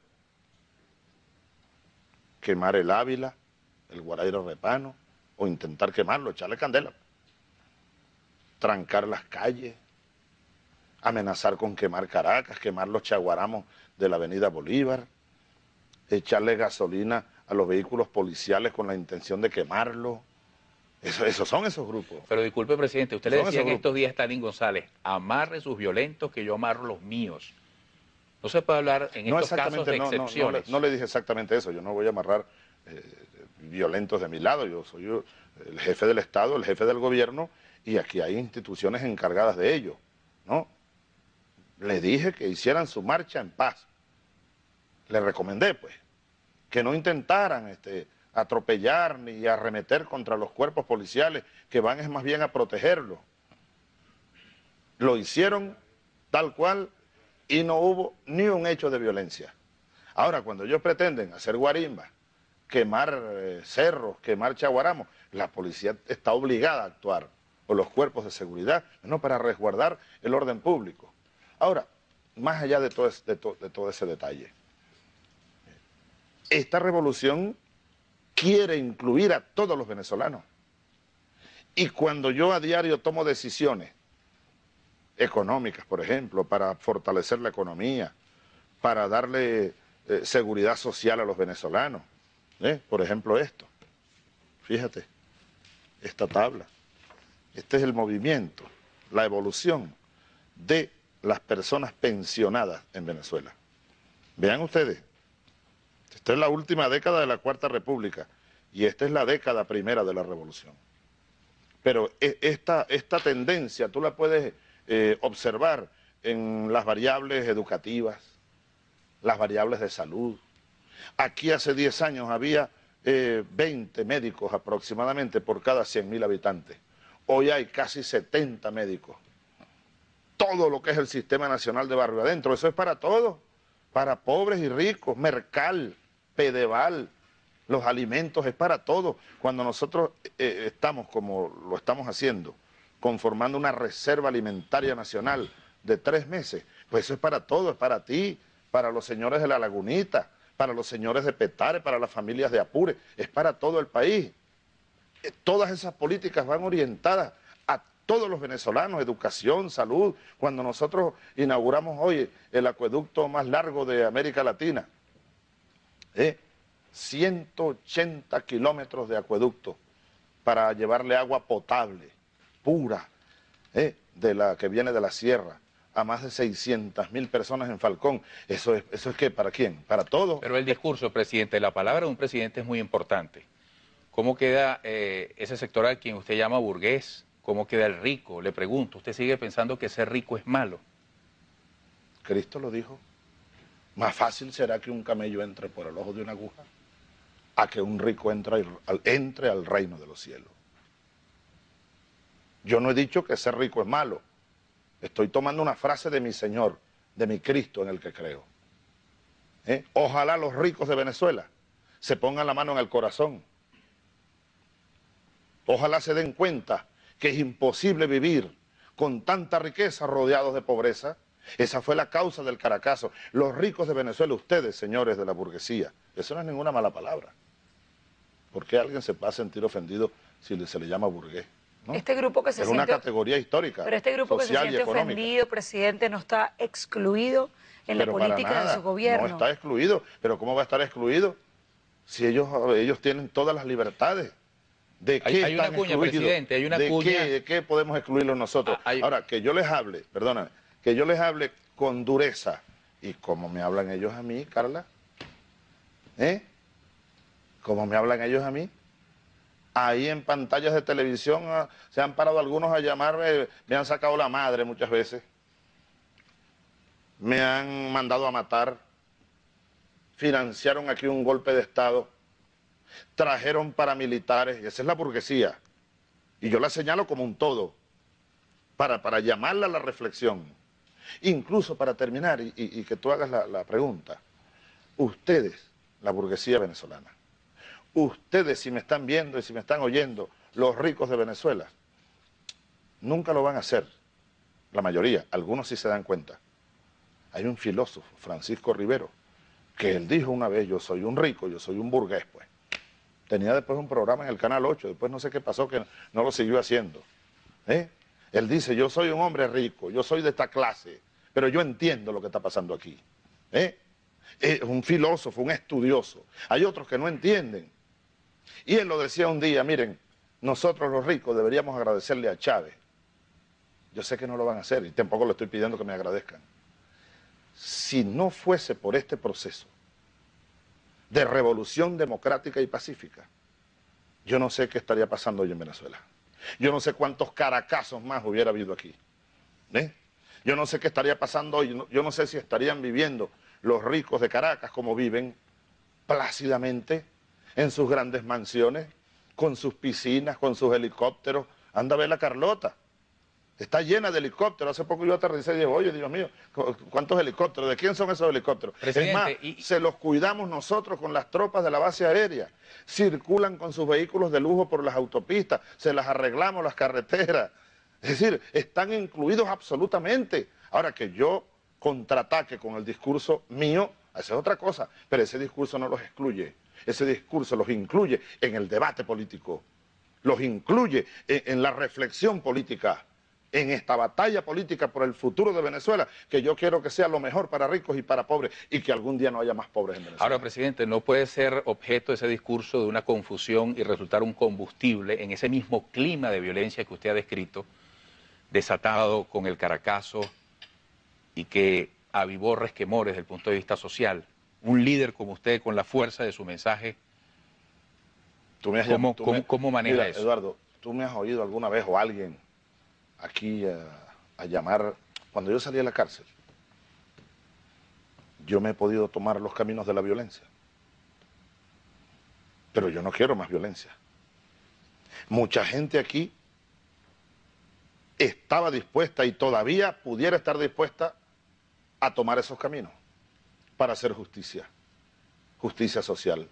Quemar el Ávila, el Guarairo Repano, o intentar quemarlo, echarle candela. Trancar las calles, amenazar con quemar Caracas, quemar los chaguaramos de la avenida Bolívar, echarle gasolina a los vehículos policiales con la intención de quemarlo. Eso, esos son esos grupos. Pero disculpe, presidente, usted le decía en estos días Stalin González, amarre sus violentos que yo amarro los míos. No se puede hablar en estos casos de excepciones. No, le, dije exactamente eso, yo no voy a amarrar, eh, violentos de mi lado, yo soy el jefe del Estado, el jefe del gobierno, y aquí hay instituciones encargadas de ello, ¿no? Le dije que hicieran su marcha en paz. Le recomendé, pues, que no intentaran este, atropellar ni arremeter contra los cuerpos policiales, que van es más bien a protegerlos. Lo hicieron tal cual y no hubo ni un hecho de violencia. Ahora, cuando ellos pretenden hacer guarimba, quemar eh, cerros, quemar chaguaramos, la policía está obligada a actuar, o los cuerpos de seguridad, no para resguardar el orden público. Ahora, más allá de todo, ese detalle, esta revolución quiere incluir a todos los venezolanos. Y cuando yo a diario tomo decisiones económicas, por ejemplo, para fortalecer la economía, para darle eh, seguridad social a los venezolanos. ¿eh? Por ejemplo esto, fíjate, esta tabla. Este es el movimiento, la evolución de las personas pensionadas en Venezuela. Vean ustedes, esta es la última década de la Cuarta República y esta es la década primera de la Revolución. Pero e, esta, esta tendencia tú la puedes eh, observar en las variables educativas, las variables de salud. Aquí hace 10 años había 20 eh, médicos aproximadamente por cada 100.000 habitantes. Hoy hay casi 70 médicos. Todo lo que es el Sistema Nacional de Barrio Adentro, eso es para todos, para pobres y ricos, Mercal, Pedeval, los alimentos, es para todos. Cuando nosotros eh, estamos como lo estamos haciendo, conformando una reserva alimentaria nacional de tres meses. Pues eso es para todo, es para ti, para los señores de la Lagunita, para los señores de Petare, para las familias de Apure, es para todo el país. Eh, todas esas políticas van orientadas todos los venezolanos, educación, salud. Cuando nosotros inauguramos hoy el acueducto más largo de América Latina, 180 ¿eh? kilómetros de acueducto para llevarle agua potable pura, ¿eh? de la que viene de la sierra, a más de 600 mil personas en Falcón. ¿Eso es, ¿Eso es qué? ¿Para quién? ¿Para todos? Pero el discurso, presidente, la palabra de un presidente es muy importante. ¿Cómo queda eh, ese sector al quien usted llama burgués? ¿Cómo queda el rico? Le pregunto, ¿usted sigue pensando que ser rico es malo? Cristo lo dijo. Más fácil será que un camello entre por el ojo de una aguja a que un rico entre entre al reino de los cielos. Yo no he dicho que ser rico es malo. Estoy tomando una frase de mi Señor, de mi Cristo en el que creo. ¿Eh? Ojalá los ricos de Venezuela se pongan la mano en el corazón. Ojalá se den cuenta que es imposible vivir con tanta riqueza rodeados de pobreza. Esa fue la causa del caracazo. Los ricos de Venezuela, ustedes, señores de la burguesía, eso no es ninguna mala palabra. ¿Por qué alguien se va a sentir ofendido si se le llama burgués? Este grupo que se siente, una categoría histórica. Pero este grupo que se siente ofendido, presidente, no está excluido en la política de su gobierno. No está excluido, pero ¿cómo va a estar excluido si ellos, ellos tienen todas las libertades? ¿De qué hay, una cuña, presidente, hay una ¿De cuña. Qué, ¿De qué podemos excluirlos nosotros? Ah, Ahora, que yo les hable, perdóname, que yo les hable con dureza, y como me hablan ellos a mí, Carla, ¿eh? Como me hablan ellos a mí, ahí en pantallas de televisión ah, se han parado algunos a llamarme, me han sacado la madre muchas veces, me han mandado a matar, financiaron aquí un golpe de Estado, trajeron paramilitares, y esa es la burguesía, y yo la señalo como un todo, para, para llamarla a la reflexión, incluso para terminar y, que tú hagas la pregunta, ustedes, la burguesía venezolana, ustedes si me están viendo y si me están oyendo, los ricos de Venezuela, nunca lo van a hacer, la mayoría, algunos sí se dan cuenta. Hay un filósofo, Francisco Rivero, que él dijo una vez, yo soy un rico, yo soy un burgués, pues. Tenía después un programa en el Canal 8, después no sé qué pasó, que no lo siguió haciendo. ¿eh? Él dice, yo soy un hombre rico, yo soy de esta clase, pero yo entiendo lo que está pasando aquí. ¿eh? Es un filósofo, un estudioso. Hay otros que no entienden. Y él lo decía un día, miren, nosotros los ricos deberíamos agradecerle a Chávez. Yo sé que no lo van a hacer y tampoco le estoy pidiendo que me agradezcan. Si no fuese por este proceso de revolución democrática y pacífica, yo no sé qué estaría pasando hoy en Venezuela. Yo no sé cuántos caracasos más hubiera habido aquí. ¿eh? Yo no sé qué estaría pasando hoy. Yo no sé si estarían viviendo los ricos de Caracas como viven plácidamente en sus grandes mansiones, con sus piscinas, con sus helicópteros. Anda a ver la Carlota. Está llena de helicópteros. Hace poco yo aterricé y dije, oye, Dios mío, ¿cuántos helicópteros? ¿De quién son esos helicópteros? es más, se los cuidamos nosotros con las tropas de la base aérea. Circulan con sus vehículos de lujo por las autopistas, se las arreglamos las carreteras. Es decir, están incluidos absolutamente. Ahora que yo contraataque con el discurso mío, esa es otra cosa, pero ese discurso no los excluye. Ese discurso los incluye en el debate político, los incluye en la reflexión política en esta batalla política por el futuro de Venezuela, que yo quiero que sea lo mejor para ricos y para pobres y que algún día no haya más pobres en Venezuela. Ahora, presidente, no puede ser objeto ese discurso de una confusión y resultar un combustible en ese mismo clima de violencia que usted ha descrito, desatado con el Caracazo y que avivó resquemores desde el punto de vista social. Un líder como usted, con la fuerza de su mensaje, ¿cómo, maneja eso? Eduardo, ¿tú me has oído alguna vez o alguien aquí a, llamar, cuando yo salí de la cárcel, yo me he podido tomar los caminos de la violencia. Pero yo no quiero más violencia. Mucha gente aquí estaba dispuesta y todavía pudiera estar dispuesta a tomar esos caminos para hacer justicia, justicia social.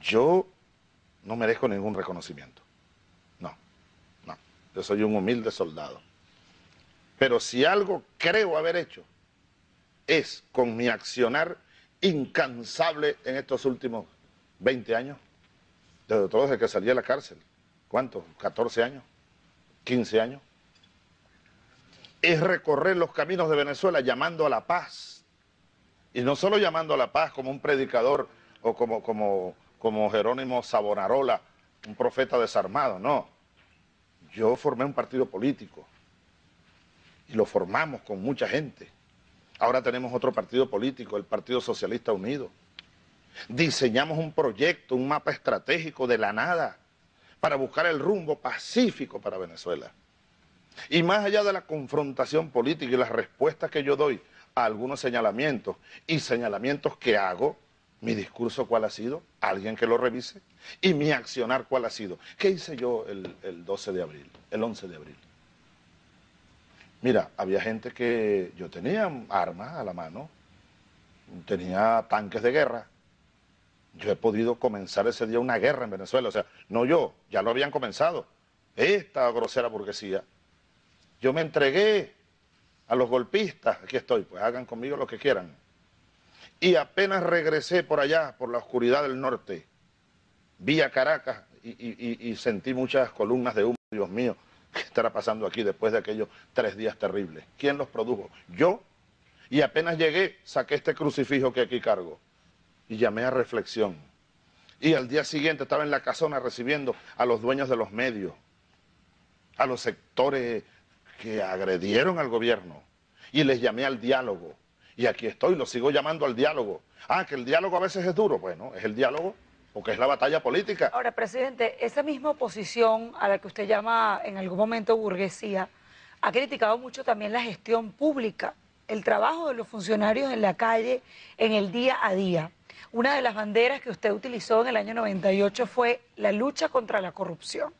Yo no merezco ningún reconocimiento. Yo soy un humilde soldado. Pero si algo creo haber hecho es con mi accionar incansable en estos últimos 20 años, desde todo desde que salí de la cárcel, ¿cuántos? ¿14 años? ¿15 años? Es recorrer los caminos de Venezuela llamando a la paz. Y no solo llamando a la paz como un predicador o como, como, como Jerónimo Sabonarola, un profeta desarmado, no yo formé un partido político y lo formamos con mucha gente. Ahora tenemos otro partido político, el Partido Socialista Unido. Diseñamos un proyecto, un mapa estratégico de la nada para buscar el rumbo pacífico para Venezuela. Y más allá de la confrontación política y las respuestas que yo doy a algunos señalamientos y señalamientos que hago, mi discurso cuál ha sido, alguien que lo revise, y mi accionar cuál ha sido. ¿Qué hice yo el, 12 de abril, el 11 de abril? Mira, había gente que yo tenía armas a la mano, tenía tanques de guerra. Yo he podido comenzar ese día una guerra en Venezuela, o sea, no yo, ya lo habían comenzado, esta grosera burguesía. Yo me entregué a los golpistas, aquí estoy, pues hagan conmigo lo que quieran. Y apenas regresé por allá, por la oscuridad del norte, vi a Caracas y, sentí muchas columnas de humo, Dios mío, ¿qué estará pasando aquí después de aquellos tres días terribles? ¿Quién los produjo? Yo. Y apenas llegué, saqué este crucifijo que aquí cargo y llamé a reflexión. Y al día siguiente estaba en la casona recibiendo a los dueños de los medios, a los sectores que agredieron al gobierno y les llamé al diálogo y aquí estoy, lo sigo llamando al diálogo. Ah, que el diálogo a veces es duro. Bueno, es el diálogo porque es la batalla política. Ahora, presidente, esa misma oposición a la que usted llama en algún momento burguesía, ha criticado mucho también la gestión pública, el trabajo de los funcionarios en la calle, en el día a día. Una de las banderas que usted utilizó en el año 98 fue la lucha contra la corrupción.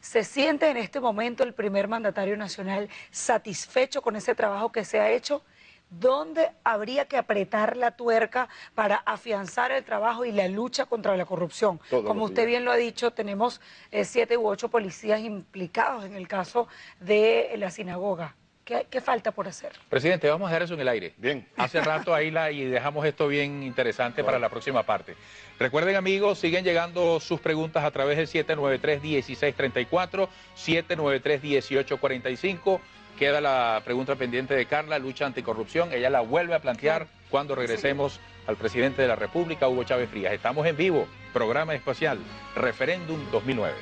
¿Se siente en este momento el primer mandatario nacional satisfecho con ese trabajo que se ha hecho ¿Dónde habría que apretar la tuerca para afianzar el trabajo y la lucha contra la corrupción? Como usted bien lo ha dicho, tenemos eh, siete u ocho policías implicados en el caso de la sinagoga. ¿Qué, falta por hacer? Presidente, vamos a dejar eso en el aire. Bien. Hace rato ahí la, y dejamos esto bien interesante para la próxima parte. Recuerden amigos, siguen llegando sus preguntas a través del 793-1634, 793-1845. Queda la pregunta pendiente de Carla, lucha anticorrupción. Ella la vuelve a plantear cuando regresemos al presidente de la República, Hugo Chávez Frías. Estamos en vivo, programa especial, Referéndum 2009.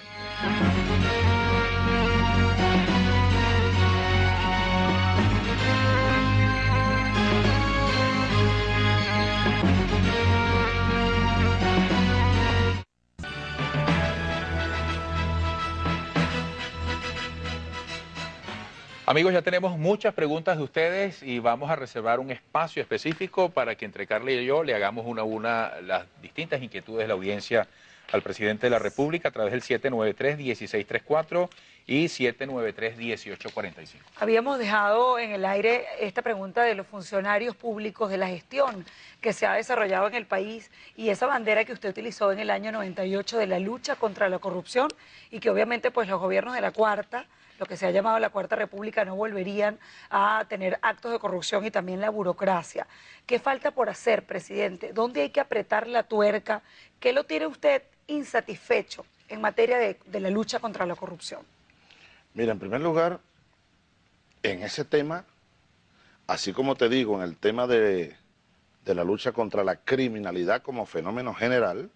Amigos, ya tenemos muchas preguntas de ustedes y vamos a reservar un espacio específico para que entre Carla y yo le hagamos una a una las distintas inquietudes de la audiencia al presidente de la República a través del 793-1634 y 793-1845. Habíamos dejado en el aire esta pregunta de los funcionarios públicos, de la gestión que se ha desarrollado en el país y esa bandera que usted utilizó en el año 98 de la lucha contra la corrupción y que obviamente pues los gobiernos de la cuarta lo que se ha llamado la Cuarta República, no volverían a tener actos de corrupción y también la burocracia. ¿Qué falta por hacer, presidente? ¿Dónde hay que apretar la tuerca? ¿Qué lo tiene usted insatisfecho en materia de, la lucha contra la corrupción? Mira, en primer lugar, en ese tema, así como te digo, en el tema de, de la lucha contra la criminalidad como fenómeno general,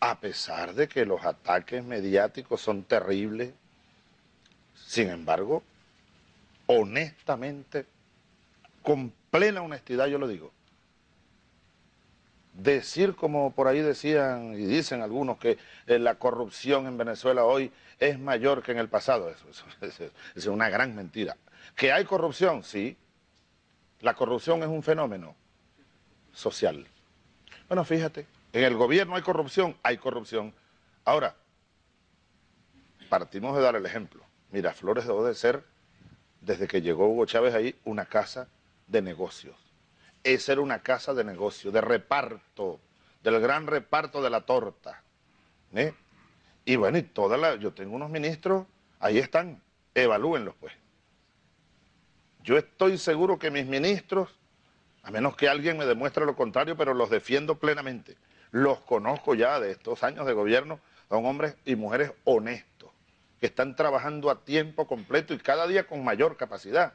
a pesar de que los ataques mediáticos son terribles, sin embargo, honestamente, con plena honestidad yo lo digo, decir como por ahí decían y dicen algunos que eh, la corrupción en Venezuela hoy es mayor que en el pasado, eso, es una gran mentira. ¿Que hay corrupción? Sí. La corrupción es un fenómeno social. Bueno, fíjate, en el gobierno hay corrupción, hay corrupción. Ahora, partimos de dar el ejemplo. Miraflores dejó de ser, desde que llegó Hugo Chávez ahí, una casa de negocios. Esa era una casa de negocios, de reparto, del gran reparto de la torta. ¿eh? Y bueno, y toda la, yo tengo unos ministros, ahí están, evalúenlos pues. Yo estoy seguro que mis ministros, a menos que alguien me demuestre lo contrario, pero los defiendo plenamente. Los conozco ya de estos años de gobierno, son hombres y mujeres honestos que están trabajando a tiempo completo y cada día con mayor capacidad.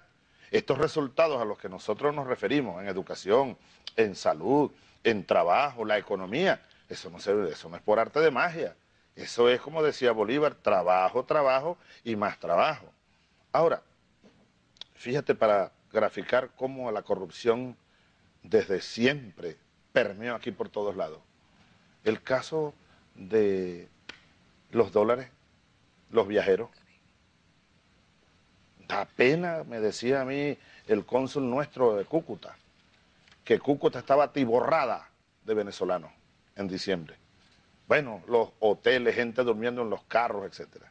Estos resultados a los que nosotros nos referimos en educación, en salud, en trabajo, la economía, eso no, eso no es por arte de magia. Eso es, como decía Bolívar, trabajo, trabajo y más trabajo. Ahora, fíjate para graficar cómo la corrupción desde siempre permeó aquí por todos lados. El caso de los dólares los viajeros. Da pena, me decía a mí el cónsul nuestro de Cúcuta, que Cúcuta estaba tiborrada de venezolanos en diciembre. Bueno, los hoteles, gente durmiendo en los carros, etc.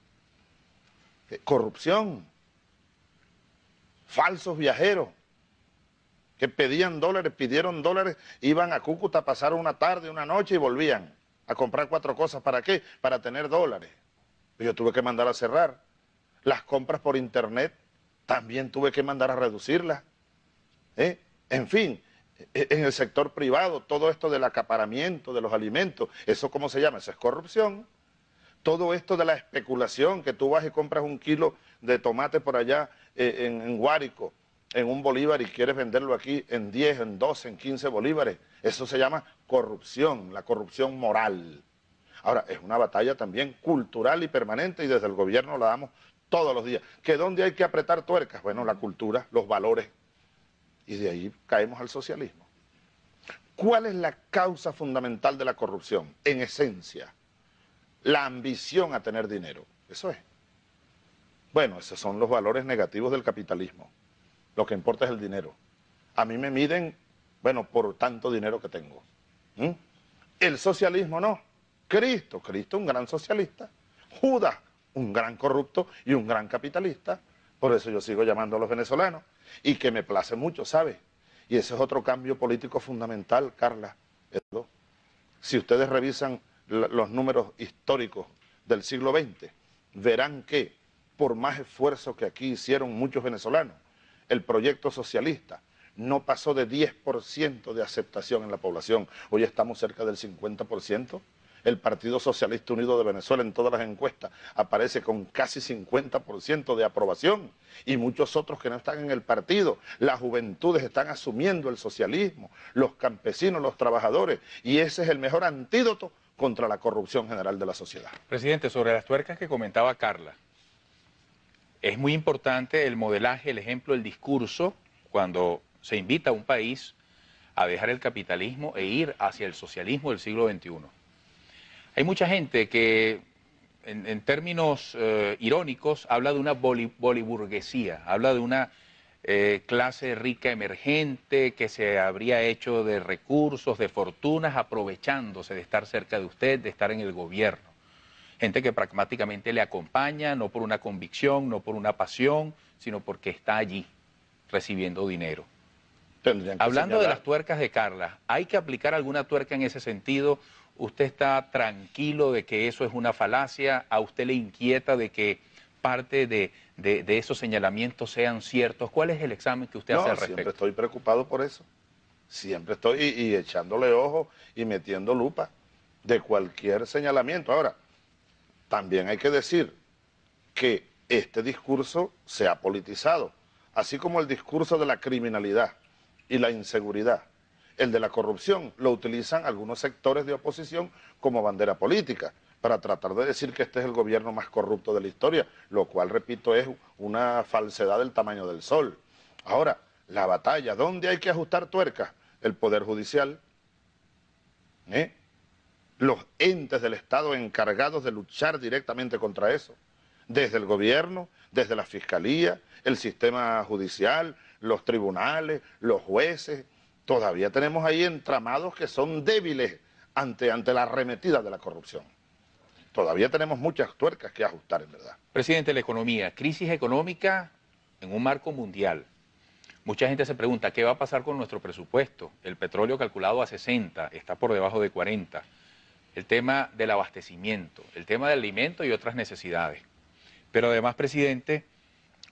Eh, corrupción, falsos viajeros que pedían dólares, pidieron dólares, iban a Cúcuta a pasar una tarde, una noche y volvían a comprar cuatro cosas. ¿Para qué? Para tener dólares. Yo tuve que mandar a cerrar. Las compras por internet también tuve que mandar a reducirlas. ¿eh? En fin, e, en el sector privado, todo esto del acaparamiento de los alimentos, ¿eso cómo se llama? Eso es corrupción. Todo esto de la especulación, que tú vas y compras un kilo de tomate por allá eh, en, en Guárico, en un bolívar y quieres venderlo aquí en 10, en 12, en 15 bolívares. Eso se llama corrupción, la corrupción moral. Ahora, es una batalla también cultural y permanente y desde el gobierno la damos todos los días. ¿Que dónde hay que apretar tuercas? Bueno, la cultura, los valores. Y de ahí caemos al socialismo. ¿Cuál es la causa fundamental de la corrupción? En esencia, la ambición a tener dinero. Eso es. Bueno, esos son los valores negativos del capitalismo. Lo que importa es el dinero. A mí me miden, bueno, por tanto dinero que tengo. ¿Mm? El socialismo no. Cristo, Cristo un gran socialista, Judas un gran corrupto y un gran capitalista, por eso yo sigo llamando a los venezolanos, y que me place mucho, ¿sabe? Y ese es otro cambio político fundamental, Carla. Si ustedes revisan los números históricos del siglo XX, verán que por más esfuerzo que aquí hicieron muchos venezolanos, el proyecto socialista no pasó de 10% de aceptación en la población. Hoy estamos cerca del 50% el Partido Socialista Unido de Venezuela en todas las encuestas aparece con casi 50% de aprobación y muchos otros que no están en el partido. Las juventudes están asumiendo el socialismo, los campesinos, los trabajadores y ese es el mejor antídoto contra la corrupción general de la sociedad. Presidente, sobre las tuercas que comentaba Carla, es muy importante el modelaje, el ejemplo, el discurso cuando se invita a un país a dejar el capitalismo e ir hacia el socialismo del siglo XXI. Hay mucha gente que en, términos eh, irónicos, habla de una boliburguesía, habla de una eh, clase rica emergente que se habría hecho de recursos, de fortunas, aprovechándose de estar cerca de usted, de estar en el gobierno. Gente que pragmáticamente le acompaña, no por una convicción, no por una pasión, sino porque está allí recibiendo dinero. Hablando de las tuercas de Carla, ¿hay que aplicar alguna tuerca en ese sentido? ¿Usted está tranquilo de que eso es una falacia? ¿A usted le inquieta de que parte de, esos señalamientos sean ciertos? ¿Cuál es el examen que usted hace al respecto? Siempre estoy preocupado por eso. Siempre estoy y, echándole ojo y metiendo lupa de cualquier señalamiento. Ahora, también hay que decir que este discurso se ha politizado, así como el discurso de la criminalidad y la inseguridad. El de la corrupción lo utilizan algunos sectores de oposición como bandera política para tratar de decir que este es el gobierno más corrupto de la historia, lo cual, repito, es una falsedad del tamaño del sol. Ahora, la batalla, ¿dónde hay que ajustar tuercas? El Poder Judicial, ¿eh? los entes del Estado encargados de luchar directamente contra eso, desde el gobierno, desde la Fiscalía, el sistema judicial, los tribunales, los jueces, todavía tenemos ahí entramados que son débiles ante, ante la arremetida de la corrupción. Todavía tenemos muchas tuercas que ajustar, en verdad. Presidente, la economía, crisis económica en un marco mundial. Mucha gente se pregunta, ¿qué va a pasar con nuestro presupuesto? El petróleo calculado a 60 está por debajo de 40. El tema del abastecimiento, el tema del alimento y otras necesidades. Pero además, presidente,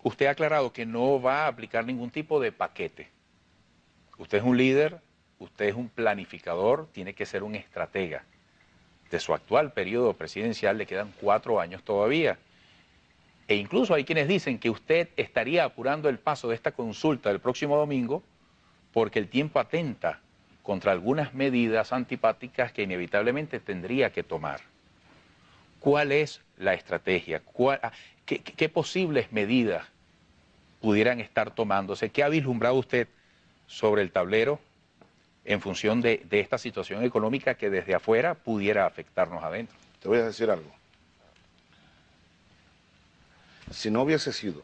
usted ha aclarado que no va a aplicar ningún tipo de paquete. Usted es un líder, usted es un planificador, tiene que ser un estratega. De su actual periodo presidencial le quedan cuatro años todavía. E incluso hay quienes dicen que usted estaría apurando el paso de esta consulta del próximo domingo porque el tiempo atenta contra algunas medidas antipáticas que inevitablemente tendría que tomar. ¿Cuál es la estrategia? Ah, qué, posibles medidas pudieran estar tomándose? ¿Qué ha vislumbrado usted sobre el tablero en función de, esta situación económica que desde afuera pudiera afectarnos adentro? Te voy a decir algo. Si no hubiese sido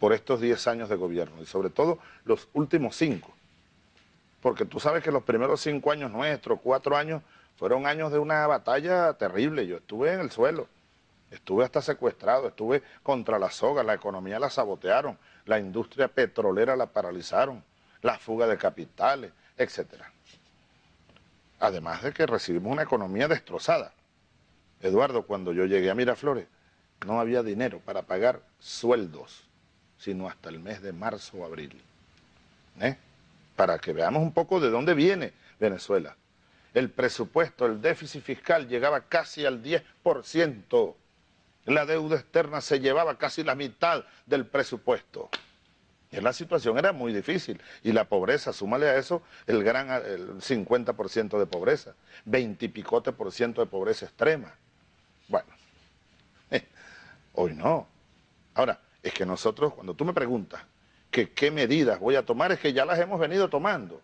por estos 10 años de gobierno y sobre todo los últimos 5, porque tú sabes que los primeros 5 años nuestros, 4 años, fueron años de una batalla terrible. Yo estuve en el suelo, estuve hasta secuestrado, estuve contra la soga, la economía la sabotearon, la industria petrolera la paralizaron, la fuga de capitales, etc. Además de que recibimos una economía destrozada. Eduardo, cuando yo llegué a Miraflores, no había dinero para pagar sueldos, sino hasta el mes de marzo o abril. ¿Eh? Para que veamos un poco de dónde viene Venezuela el presupuesto, el déficit fiscal llegaba casi al 10%. La deuda externa se llevaba casi la mitad del presupuesto. La situación era muy difícil. Y la pobreza, súmale a eso el gran el 50% de pobreza, 20 y picote por ciento de pobreza extrema. Bueno, hoy no. Ahora, es que nosotros, cuando tú me preguntas que qué medidas voy a tomar, es que ya las hemos venido tomando.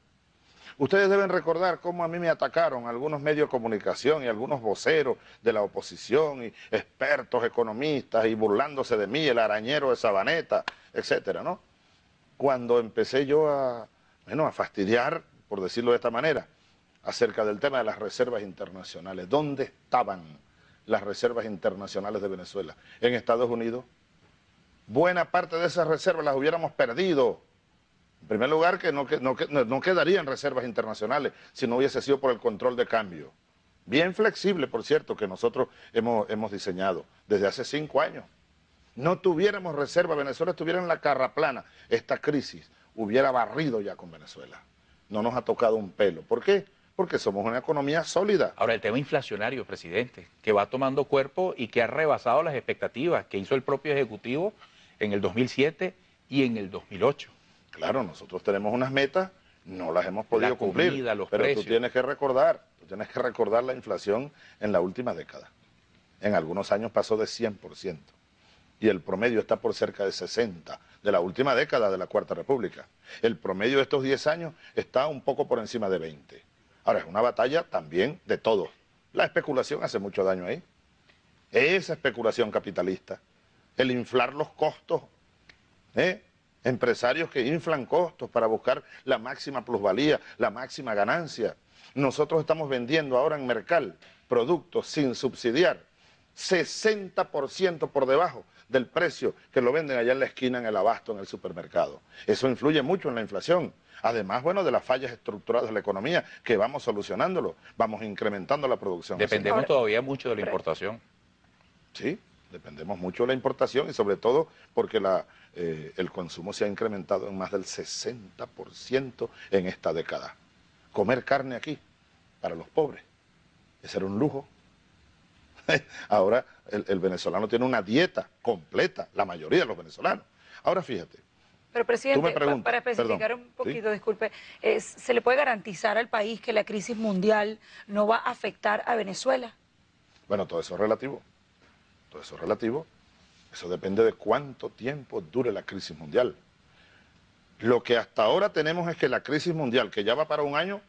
Ustedes deben recordar cómo a mí me atacaron algunos medios de comunicación y algunos voceros de la oposición y expertos economistas y burlándose de mí, el arañero de Sabaneta, etcétera, ¿no? Cuando empecé yo a, bueno, a fastidiar, por decirlo de esta manera, acerca del tema de las reservas internacionales. ¿Dónde estaban las reservas internacionales de Venezuela? En Estados Unidos. Buena parte de esas reservas las hubiéramos perdido en primer lugar, que no, no, no quedarían reservas internacionales si no hubiese sido por el control de cambio. Bien flexible, por cierto, que nosotros hemos, hemos diseñado desde hace cinco años. No tuviéramos reserva, Venezuela estuviera en la carra plana. Esta crisis hubiera barrido ya con Venezuela. No nos ha tocado un pelo. ¿Por qué? Porque somos una economía sólida. Ahora, el tema inflacionario, presidente, que va tomando cuerpo y que ha rebasado las expectativas que hizo el propio Ejecutivo en el 2007 y en el 2008. Claro, nosotros tenemos unas metas, no las hemos podido cumplir, pero tú tienes que recordar, tú tienes que recordar la inflación en la última década. En algunos años pasó de 100% y el promedio está por cerca de 60 de la última década de la Cuarta República. El promedio de estos 10 años está un poco por encima de 20. Ahora, es una batalla también de todos. La especulación hace mucho daño ahí. Esa especulación capitalista, el inflar los costos, ¿eh? empresarios que inflan costos para buscar la máxima plusvalía, la máxima ganancia. Nosotros estamos vendiendo ahora en Mercal productos sin subsidiar, 60% por debajo del precio que lo venden allá en la esquina, en el abasto, en el supermercado. Eso influye mucho en la inflación. Además, bueno, de las fallas estructurales de la economía, que vamos solucionándolo, vamos incrementando la producción. Dependemos todavía mucho de la importación. Sí, dependemos mucho de la importación y sobre todo porque la, eh, el consumo se ha incrementado en más del 60% en esta década. Comer carne aquí, para los pobres, ese era un lujo. Ahora el, venezolano tiene una dieta completa, la mayoría de los venezolanos. Ahora fíjate. Pero presidente, para especificar un poquito, disculpe, ¿se le puede garantizar al país que la crisis mundial no va a afectar a Venezuela? Bueno, todo eso es relativo. Todo eso es relativo. Eso depende de cuánto tiempo dure la crisis mundial. Lo que hasta ahora tenemos es que la crisis mundial, que ya va para un año,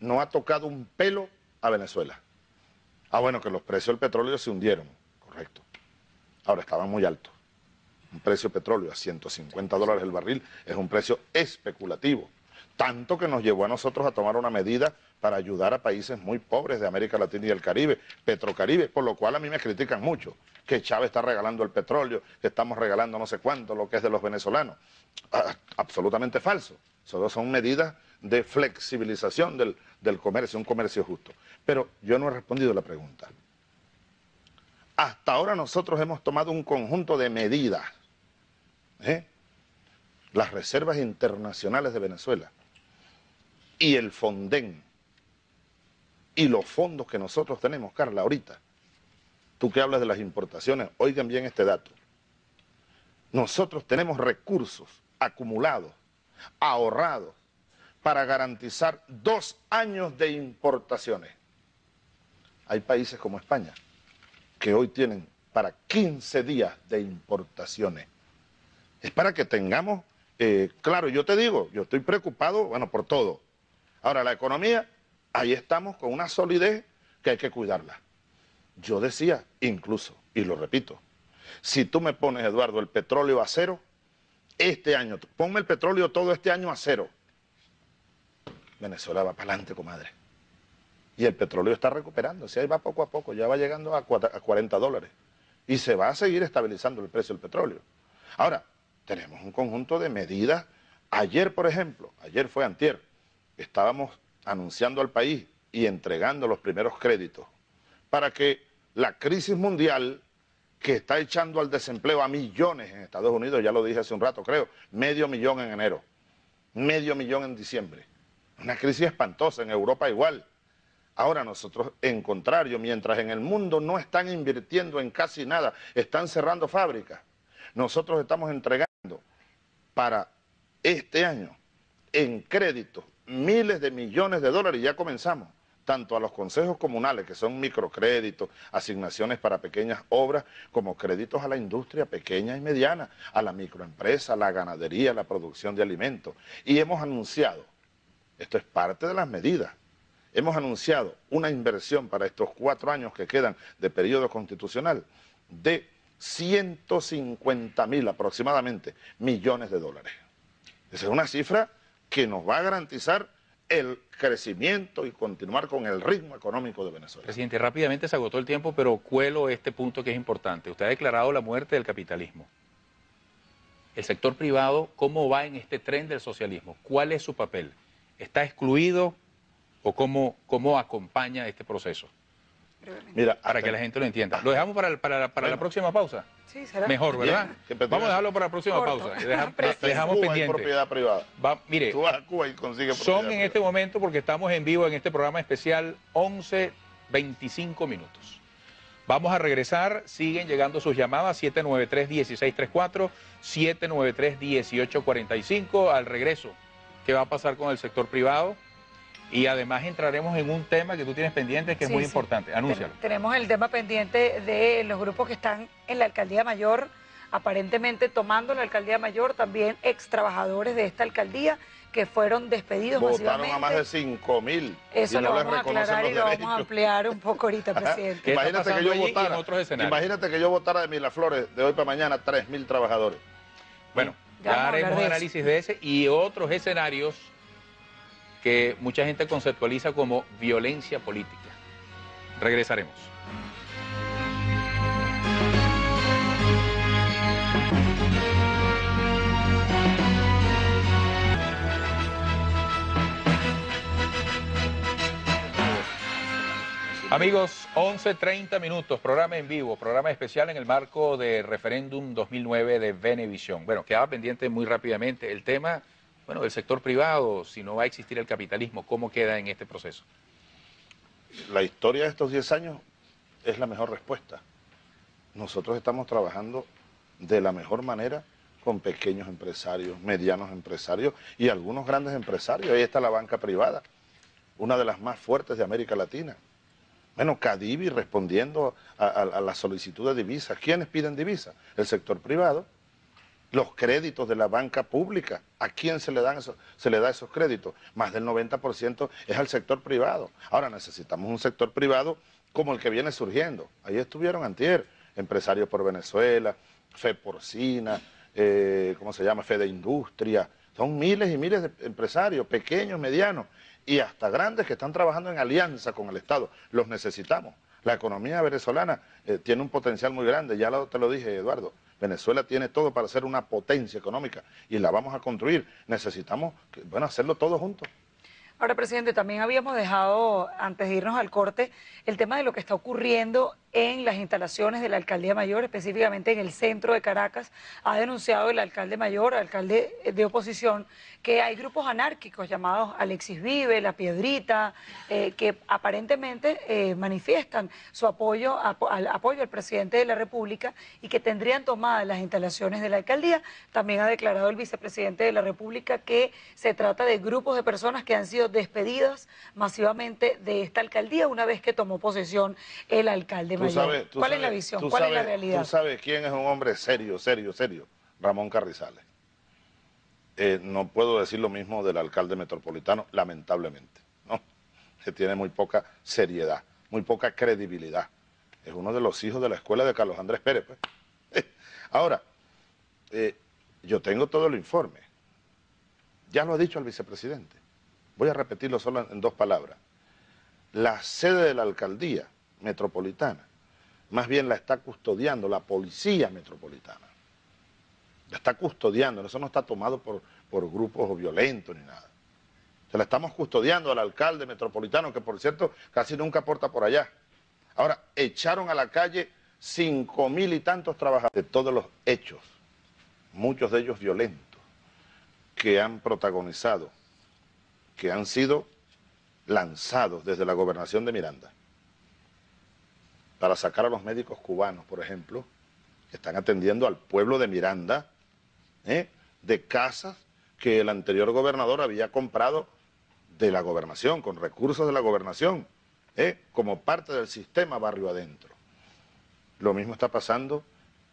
no ha tocado un pelo a Venezuela. Ah, bueno, que los precios del petróleo se hundieron, correcto. Ahora estaban muy altos. Un precio de petróleo a 150 dólares el barril es un precio especulativo. Tanto que nos llevó a nosotros a tomar una medida para ayudar a países muy pobres de América Latina y el Caribe, Petrocaribe, por lo cual a mí me critican mucho, que Chávez está regalando el petróleo, que estamos regalando no sé cuánto, lo que es de los venezolanos. Ah, absolutamente falso. Solo son medidas de flexibilización del, del comercio, un comercio justo. Pero yo no he respondido la pregunta. Hasta ahora nosotros hemos tomado un conjunto de medidas. ¿eh? Las reservas internacionales de Venezuela y el Fonden y los fondos que nosotros tenemos, Carla, ahorita. Tú que hablas de las importaciones, oigan bien este dato. Nosotros tenemos recursos acumulados, ahorrados, para garantizar dos años de importaciones. Hay países como España que hoy tienen para 15 días de importaciones. Es para que tengamos, eh, claro, yo te digo, yo estoy preocupado, bueno, por todo. Ahora, la economía, ahí estamos con una solidez que hay que cuidarla. Yo decía, incluso, y lo repito, si tú me pones, Eduardo, el petróleo a cero, este año, ponme el petróleo todo este año a cero, Venezuela va para adelante, comadre. Y el petróleo está recuperando, si ahí va poco a poco, ya va llegando a 40 dólares. Y se va a seguir estabilizando el precio del petróleo. Ahora, tenemos un conjunto de medidas. Ayer, por ejemplo, ayer fue antier, estábamos anunciando al país y entregando los primeros créditos para que la crisis mundial que está echando al desempleo a millones en Estados Unidos, ya lo dije hace un rato creo, medio millón en enero, medio millón en diciembre, una crisis espantosa, en Europa igual. Ahora nosotros, en contrario, mientras en el mundo no están invirtiendo en casi nada, están cerrando fábricas, nosotros estamos entregando para este año en créditos miles de millones de dólares y ya comenzamos, tanto a los consejos comunales, que son microcréditos, asignaciones para pequeñas obras, como créditos a la industria pequeña y mediana, a la microempresa, la ganadería, la producción de alimentos. Y hemos anunciado esto es parte de las medidas. Hemos anunciado una inversión para estos cuatro años que quedan de periodo constitucional de 150 mil aproximadamente millones de dólares. Esa es una cifra que nos va a garantizar el crecimiento y continuar con el ritmo económico de Venezuela. Presidente, rápidamente se agotó el tiempo, pero cuelo este punto que es importante. Usted ha declarado la muerte del capitalismo. El sector privado, ¿cómo va en este tren del socialismo? ¿Cuál es su papel? ¿Está excluido o cómo, cómo acompaña este proceso? Mira, para que la gente lo entienda. ¿Lo dejamos para, para, para la próxima pausa? Sí, será. Mejor, ¿verdad? Vamos a dejarlo para la próxima pausa. dejamos pendiente. propiedad privada. mire, Tú vas a Cuba y consigues son en este momento, porque estamos en vivo en este programa especial, 11, 25 minutos. Vamos a regresar, siguen llegando sus llamadas, 793-1634, 793-1845, al regreso qué va a pasar con el sector privado. Y además entraremos en un tema que tú tienes pendiente que es muy importante. Anúncialo. Tenemos el tema pendiente de los grupos que están en la alcaldía mayor aparentemente tomando la alcaldía mayor también ex trabajadores de esta alcaldía que fueron despedidos Votaron a más de 5 mil. Eso lo vamos a aclarar y lo vamos a ampliar un poco ahorita, presidente. imagínate que yo votara, imagínate que yo votara de Miraflores de hoy para mañana 3 mil trabajadores. Bueno, ya, haremos análisis de ese y otros escenarios que mucha gente conceptualiza como violencia política. Regresaremos. Amigos, 11.30 minutos, programa en vivo, programa especial en el marco de referéndum 2009 de Venevisión. Bueno, quedaba pendiente muy rápidamente el tema, bueno, del sector privado, si no va a existir el capitalismo, ¿cómo queda en este proceso? La historia de estos 10 años es la mejor respuesta. Nosotros estamos trabajando de la mejor manera con pequeños empresarios, medianos empresarios y algunos grandes empresarios. Ahí está la banca privada, una de las más fuertes de América Latina. Bueno, Cadivi respondiendo a, la solicitud de divisas. ¿Quiénes piden divisas? El sector privado. Los créditos de la banca pública. ¿A quién se le, dan da esos créditos? Más del 90% es al sector privado. Ahora necesitamos un sector privado como el que viene surgiendo. Ahí estuvieron antier, empresarios por Venezuela, Fe Porcina, eh, ¿cómo se llama? Fe de Industria. Son miles y miles de empresarios, pequeños, medianos, y hasta grandes que están trabajando en alianza con el Estado. Los necesitamos. La economía venezolana eh, tiene un potencial muy grande, ya te lo dije Eduardo, Venezuela tiene todo para ser una potencia económica y la vamos a construir. Necesitamos, bueno, hacerlo todos juntos. Ahora, presidente, también habíamos dejado, antes de irnos al corte, el tema de lo que está ocurriendo en las instalaciones de la alcaldía mayor, específicamente en el centro de Caracas. Ha denunciado el alcalde mayor, alcalde de oposición, que hay grupos anárquicos llamados Alexis Vive, La Piedrita, eh, que aparentemente eh, manifiestan su apoyo, al apoyo al presidente de la República y que tendrían tomadas las instalaciones de la alcaldía. También ha declarado el vicepresidente de la República que se trata de grupos de personas que han sido despedidas masivamente de esta alcaldía una vez que tomó posesión el alcalde ¿Cuál es la visión? ¿Cuál es la realidad? Tú sabes quién es un hombre serio, serio, serio. Ramón Carrizales. Eh, no puedo decir lo mismo del alcalde metropolitano, lamentablemente. ¿no? Que tiene muy poca seriedad, muy poca credibilidad. Es uno de los hijos de la escuela de Carlos Andrés Pérez. Pues. Ahora, eh, yo tengo todo el informe. Ya lo ha dicho el vicepresidente. Voy a repetirlo solo en dos palabras. La sede de la alcaldía metropolitana más bien la está custodiando la policía metropolitana. La está custodiando, eso no está tomado por, por grupos violentos ni nada. Se la estamos custodiando al alcalde metropolitano, que por cierto casi nunca aporta por allá. Ahora, echaron a la calle cinco mil y tantos trabajadores de todos los hechos, muchos de ellos violentos, que han protagonizado, que han sido lanzados desde la gobernación de Miranda para sacar a los médicos cubanos, por ejemplo, que están atendiendo al pueblo de Miranda, ¿eh? de casas que el anterior gobernador había comprado de la gobernación, con recursos de la gobernación, ¿eh? como parte del sistema barrio adentro. Lo mismo está pasando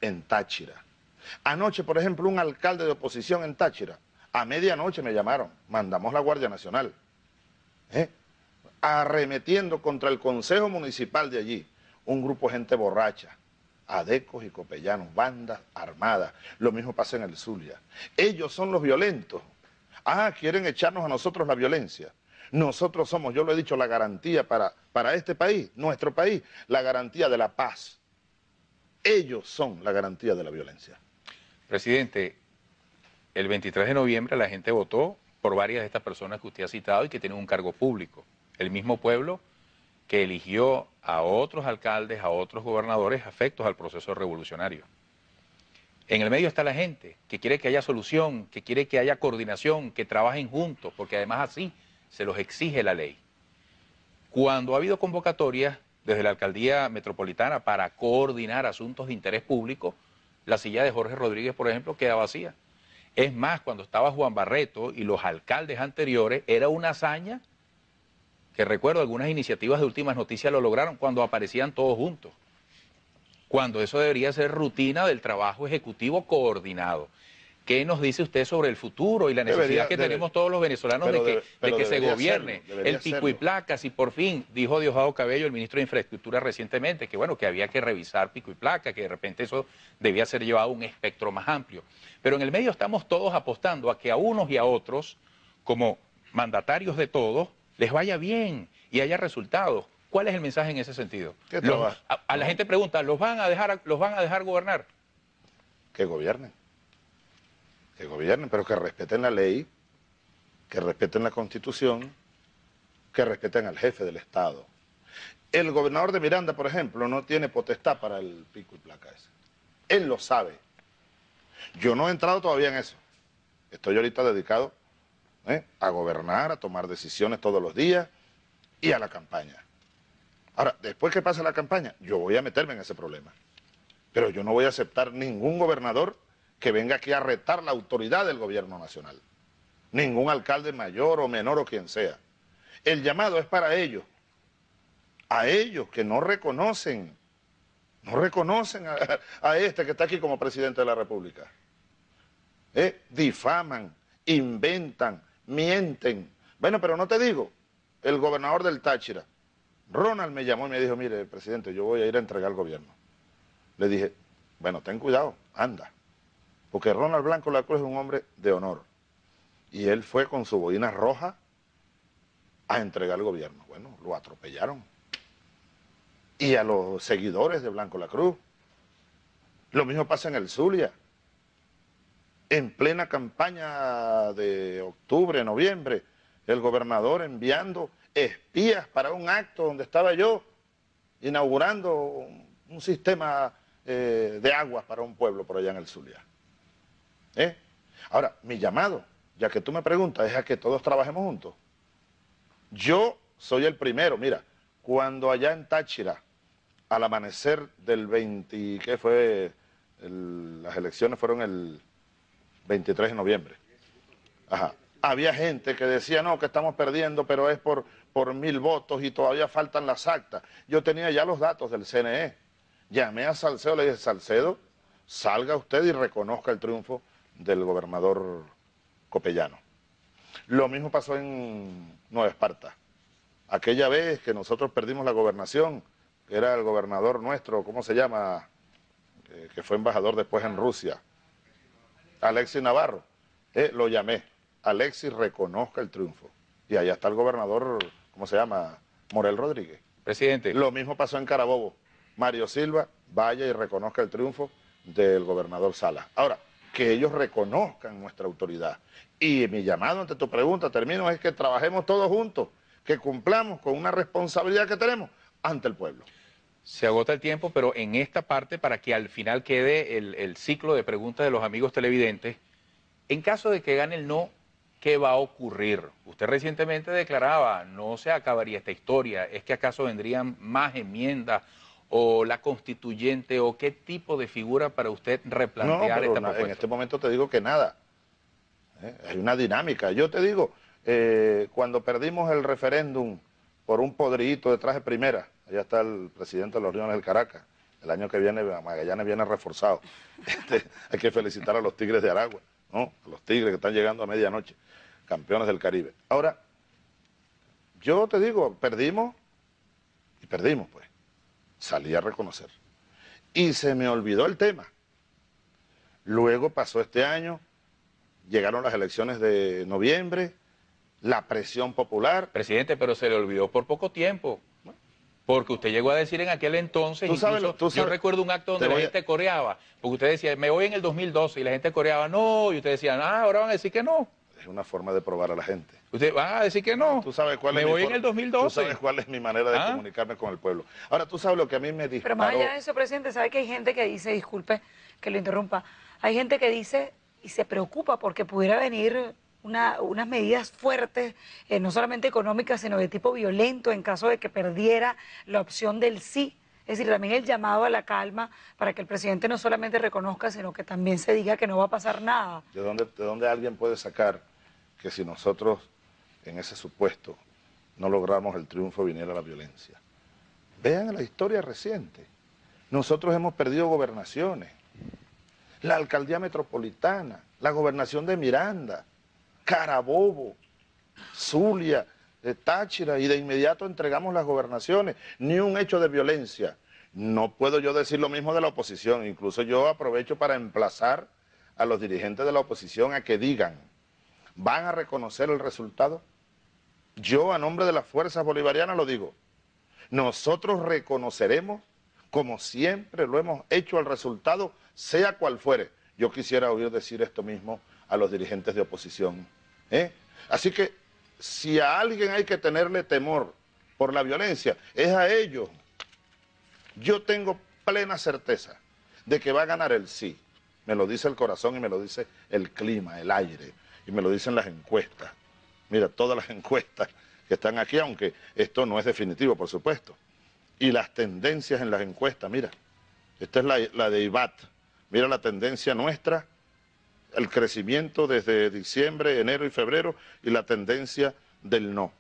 en Táchira. Anoche, por ejemplo, un alcalde de oposición en Táchira, a medianoche me llamaron, mandamos la Guardia Nacional, ¿eh? arremetiendo contra el Consejo Municipal de allí, un grupo de gente borracha, adecos y copellanos, bandas armadas. Lo mismo pasa en el Zulia. Ellos son los violentos. Ah, quieren echarnos a nosotros la violencia. Nosotros somos, yo lo he dicho, la garantía para, para este país, nuestro país, la garantía de la paz. Ellos son la garantía de la violencia. Presidente, el 23 de noviembre la gente votó por varias de estas personas que usted ha citado y que tienen un cargo público. El mismo pueblo que eligió a otros alcaldes, a otros gobernadores afectos al proceso revolucionario. En el medio está la gente que quiere que haya solución, que quiere que haya coordinación, que trabajen juntos, porque además así se los exige la ley. Cuando ha habido convocatorias desde la alcaldía metropolitana para coordinar asuntos de interés público, la silla de Jorge Rodríguez, por ejemplo, queda vacía. Es más, cuando estaba Juan Barreto y los alcaldes anteriores, era una hazaña que recuerdo algunas iniciativas de últimas noticias lo lograron cuando aparecían todos juntos. cuando eso debería ser rutina del trabajo ejecutivo coordinado. ¿Qué nos dice usted sobre el futuro y la necesidad Debería- que debe- tenemos todos los venezolanos de que, debe- de pero que se gobierne serlo, el pico y placas? Y por fin dijo Diosdado Cabello, el ministro de Infraestructura recientemente, que bueno, que había que revisar pico y placa, que de repente eso debía ser llevado a un espectro más amplio. Pero en el medio estamos todos apostando a que a unos y a otros, como mandatarios de todos, les vaya bien y haya resultados. ¿Cuál es el mensaje en ese sentido? A, a la gente pregunta, ¿los van a dejar, los van a dejar gobernar? que gobiernen. Que gobiernen, pero que respeten la ley, que respeten la constitución, que respeten al jefe del Estado. El gobernador de Miranda, por ejemplo, no tiene potestad para el pico y placa ese. Él lo sabe. Yo no he entrado todavía en eso. Estoy ahorita dedicado ¿eh? a gobernar, a tomar decisiones todos los días y a la campaña. Ahora, después que pase la campaña, yo voy a meterme en ese problema. Pero yo no voy a aceptar ningún gobernador que venga aquí a retar la autoridad del gobierno nacional. Ningún alcalde mayor o menor o quien sea. El llamado es para ellos. A ellos que no reconocen, no reconocen a, a este que está aquí como presidente de la República. ¿Eh? Difaman, inventan, mienten. Bueno, pero no te digo, el gobernador del Táchira, Ronald me llamó y me dijo, mire, presidente, yo voy a ir a entregar el gobierno. Le dije, bueno, ten cuidado, anda. Porque Ronald Blanco La Cruz es un hombre de honor. Y él fue con su boina roja a entregar el gobierno. Bueno, lo atropellaron. Y a los seguidores de Blanco La Cruz. Lo mismo pasa en el Zulia. En plena campaña de octubre, noviembre, el gobernador enviando espías para un acto donde estaba yo, inaugurando un, sistema eh, de aguas para un pueblo por allá en el Zulia. ¿Eh? Ahora, mi llamado, ya que tú me preguntas, es a que todos trabajemos juntos. Yo soy el primero, mira, cuando allá en Táchira, al amanecer del 20, ¿qué fue? Las elecciones fueron el 23 de noviembre. Había gente que decía, no, que estamos perdiendo, pero es por, por mil votos y todavía faltan las actas. Yo tenía ya los datos del CNE. Llamé a Salcedo, le dije, Salcedo, salga usted y reconozca el triunfo del gobernador Copellano. Lo mismo pasó en Nueva Esparta. Aquella vez que nosotros perdimos la gobernación, era el gobernador nuestro, ¿cómo se llama? Eh, que fue embajador después en Rusia. Alexis Navarro. Eh, lo llamé. Alexis reconozca el triunfo. Y allá está el gobernador, ¿cómo se llama? Morel Rodríguez. Presidente, Lo mismo pasó en Carabobo. Mario Silva vaya y reconozca el triunfo del gobernador Salas. Ahora, que ellos reconozcan nuestra autoridad. Y mi llamado ante tu pregunta, termino, es que trabajemos todos juntos, que cumplamos con una responsabilidad que tenemos ante el pueblo. Se agota el tiempo, pero en esta parte, para que al final quede el, el ciclo de preguntas de los amigos televidentes, en caso de que gane el no, ¿qué va a ocurrir? Usted recientemente declaraba, no se acabaría esta historia, ¿es que acaso vendrían más enmiendas o la constituyente o qué tipo de figura para usted replantear esta na- en propuesta? este momento te digo que nada. ¿Eh? Hay una dinámica. Yo te digo, eh, cuando perdimos el referéndum por un podridito de traje primera, allá está el presidente de los Leones del Caracas, el año que viene Magallanes viene reforzado. Este, hay que felicitar a los Tigres de Aragua, ¿no? A los Tigres que están llegando a medianoche, campeones del Caribe. Ahora, yo te digo, perdimos y perdimos, pues. Salí a reconocer. Y se me olvidó el tema. Luego pasó este año, llegaron las elecciones de noviembre, la presión popular. Presidente, pero se le olvidó por poco tiempo. Porque usted llegó a decir en aquel entonces, Tú sabes incluso, lo- tú yo sabes- recuerdo un acto donde la a- gente coreaba, porque usted decía, me voy en el 2012, y la gente coreaba, no, y usted decía, ah, ahora van a decir que no. Es una forma de probar a la gente. Usted va a decir que no. Tú sabes cuál me es mi voy en for- el 2012. Tú sabes cuál es mi manera de ¿Ah? comunicarme con el pueblo. Ahora, tú sabes lo que a mí me disparó. Pero más allá de eso, presidente, sabe que hay gente que dice, disculpe que lo interrumpa, hay gente que dice y se preocupa porque pudiera venir una- unas medidas fuertes, eh, no solamente económicas, sino de tipo violento en caso de que perdiera la opción del sí. Es decir, también el llamado a la calma para que el presidente no solamente reconozca, sino que también se diga que no va a pasar nada. ¿De dónde, ¿De dónde alguien puede sacar que si nosotros en ese supuesto no logramos el triunfo viniera la violencia? Vean la historia reciente. Nosotros hemos perdido gobernaciones. La alcaldía metropolitana, la gobernación de Miranda, Carabobo, Zulia, de Táchira, y de inmediato entregamos las gobernaciones. Ni un hecho de violencia. No puedo yo decir lo mismo de la oposición. Incluso yo aprovecho para emplazar a los dirigentes de la oposición a que digan, ¿van a reconocer el resultado? Yo, a nombre de las fuerzas bolivarianas, lo digo. Nosotros reconoceremos, como siempre lo hemos hecho, el resultado, sea cual fuere. Yo quisiera oír decir esto mismo a los dirigentes de oposición. ¿Eh? Así que, si a alguien hay que tenerle temor por la violencia, es a ellos. Yo tengo plena certeza de que va a ganar el sí. Me lo dice el corazón y me lo dice el clima, el aire, y me lo dicen las encuestas. Mira, todas las encuestas que están aquí, aunque esto no es definitivo, por supuesto. Y las tendencias en las encuestas, mira, esta es la, la de IBAT. Mira la tendencia nuestra, el crecimiento desde diciembre, enero y febrero, y la tendencia del no.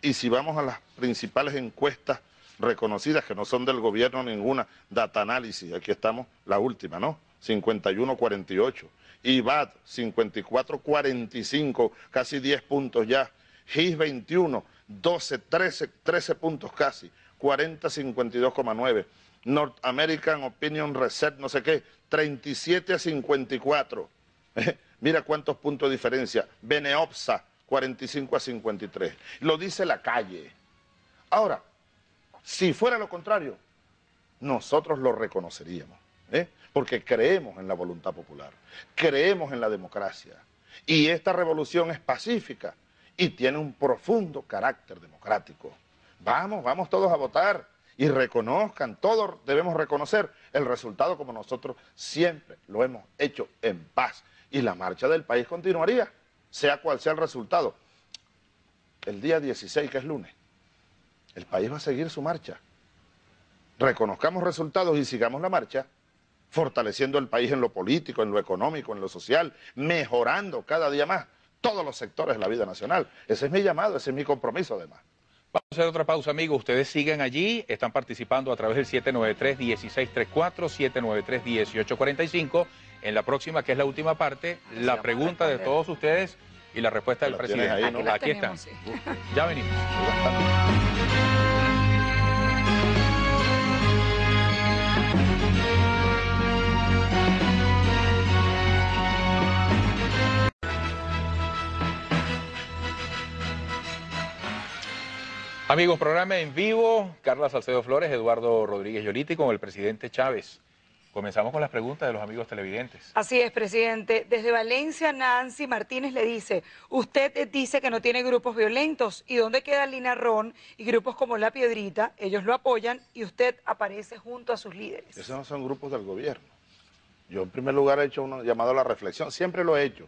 Y si vamos a las principales encuestas reconocidas, que no son del gobierno ninguna, Data Análisis, aquí estamos, la última, ¿no? 51-48. IBAT 54-45, casi 10 puntos ya. GIS 21, 12, 13, 13 puntos casi, 40-52,9. North American Opinion Reset, no sé qué, 37 a 54. Mira cuántos puntos de diferencia. Beneopsa, 45 a 53. Lo dice la calle. Ahora, si fuera lo contrario, nosotros lo reconoceríamos. ¿eh? porque creemos en la voluntad popular, creemos en la democracia. Y esta revolución es pacífica y tiene un profundo carácter democrático. Vamos, vamos todos a votar y reconozcan, todos debemos reconocer el resultado como nosotros siempre lo hemos hecho en paz. Y la marcha del país continuaría, sea cual sea el resultado. El día 16, que es lunes, el país va a seguir su marcha. Reconozcamos resultados y sigamos la marcha fortaleciendo el país en lo político, en lo económico, en lo social, mejorando cada día más todos los sectores de la vida nacional. Ese es mi llamado, ese es mi compromiso además. Vamos a hacer otra pausa, amigos. Ustedes siguen allí, están participando a través del 793-1634, 793-1845. En la próxima, que es la última parte, la pregunta de todos ustedes y la respuesta del presidente. Ahí, ¿no? Aquí, están. Ya venimos. Amigos, programa en vivo, Carla Salcedo Flores, Eduardo Rodríguez Yoliti con el presidente Chávez. Comenzamos con las preguntas de los amigos televidentes. Así es, presidente. Desde Valencia, Nancy Martínez le dice, usted dice que no tiene grupos violentos. ¿Y dónde queda Lina Ron y grupos como La Piedrita? Ellos lo apoyan y usted aparece junto a sus líderes. Esos no son grupos del gobierno. Yo en primer lugar he hecho un llamado a la reflexión. Siempre lo he hecho.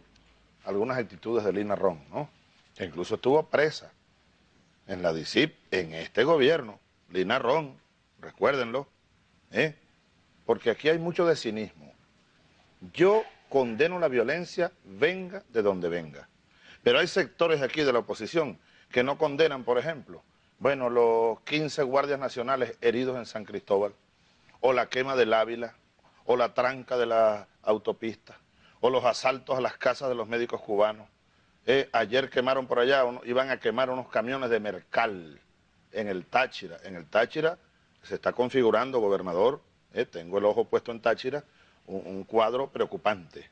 Algunas actitudes de Lina Ron, ¿no? Que incluso estuvo presa en la DICIP, en este gobierno, Lina Ron, recuérdenlo, ¿eh? Porque aquí hay mucho de cinismo. Yo condeno la violencia, venga de donde venga. Pero hay sectores aquí de la oposición que no condenan, por ejemplo, bueno, los 15 guardias nacionales heridos en San Cristóbal, o la quema del Ávila, o la tranca de la autopista, o los asaltos a las casas de los médicos cubanos, eh, ayer quemaron por allá, iban a quemar unos camiones de Mercal en el Táchira. En el Táchira se está configurando, gobernador, eh, tengo el ojo puesto en Táchira, un, cuadro preocupante.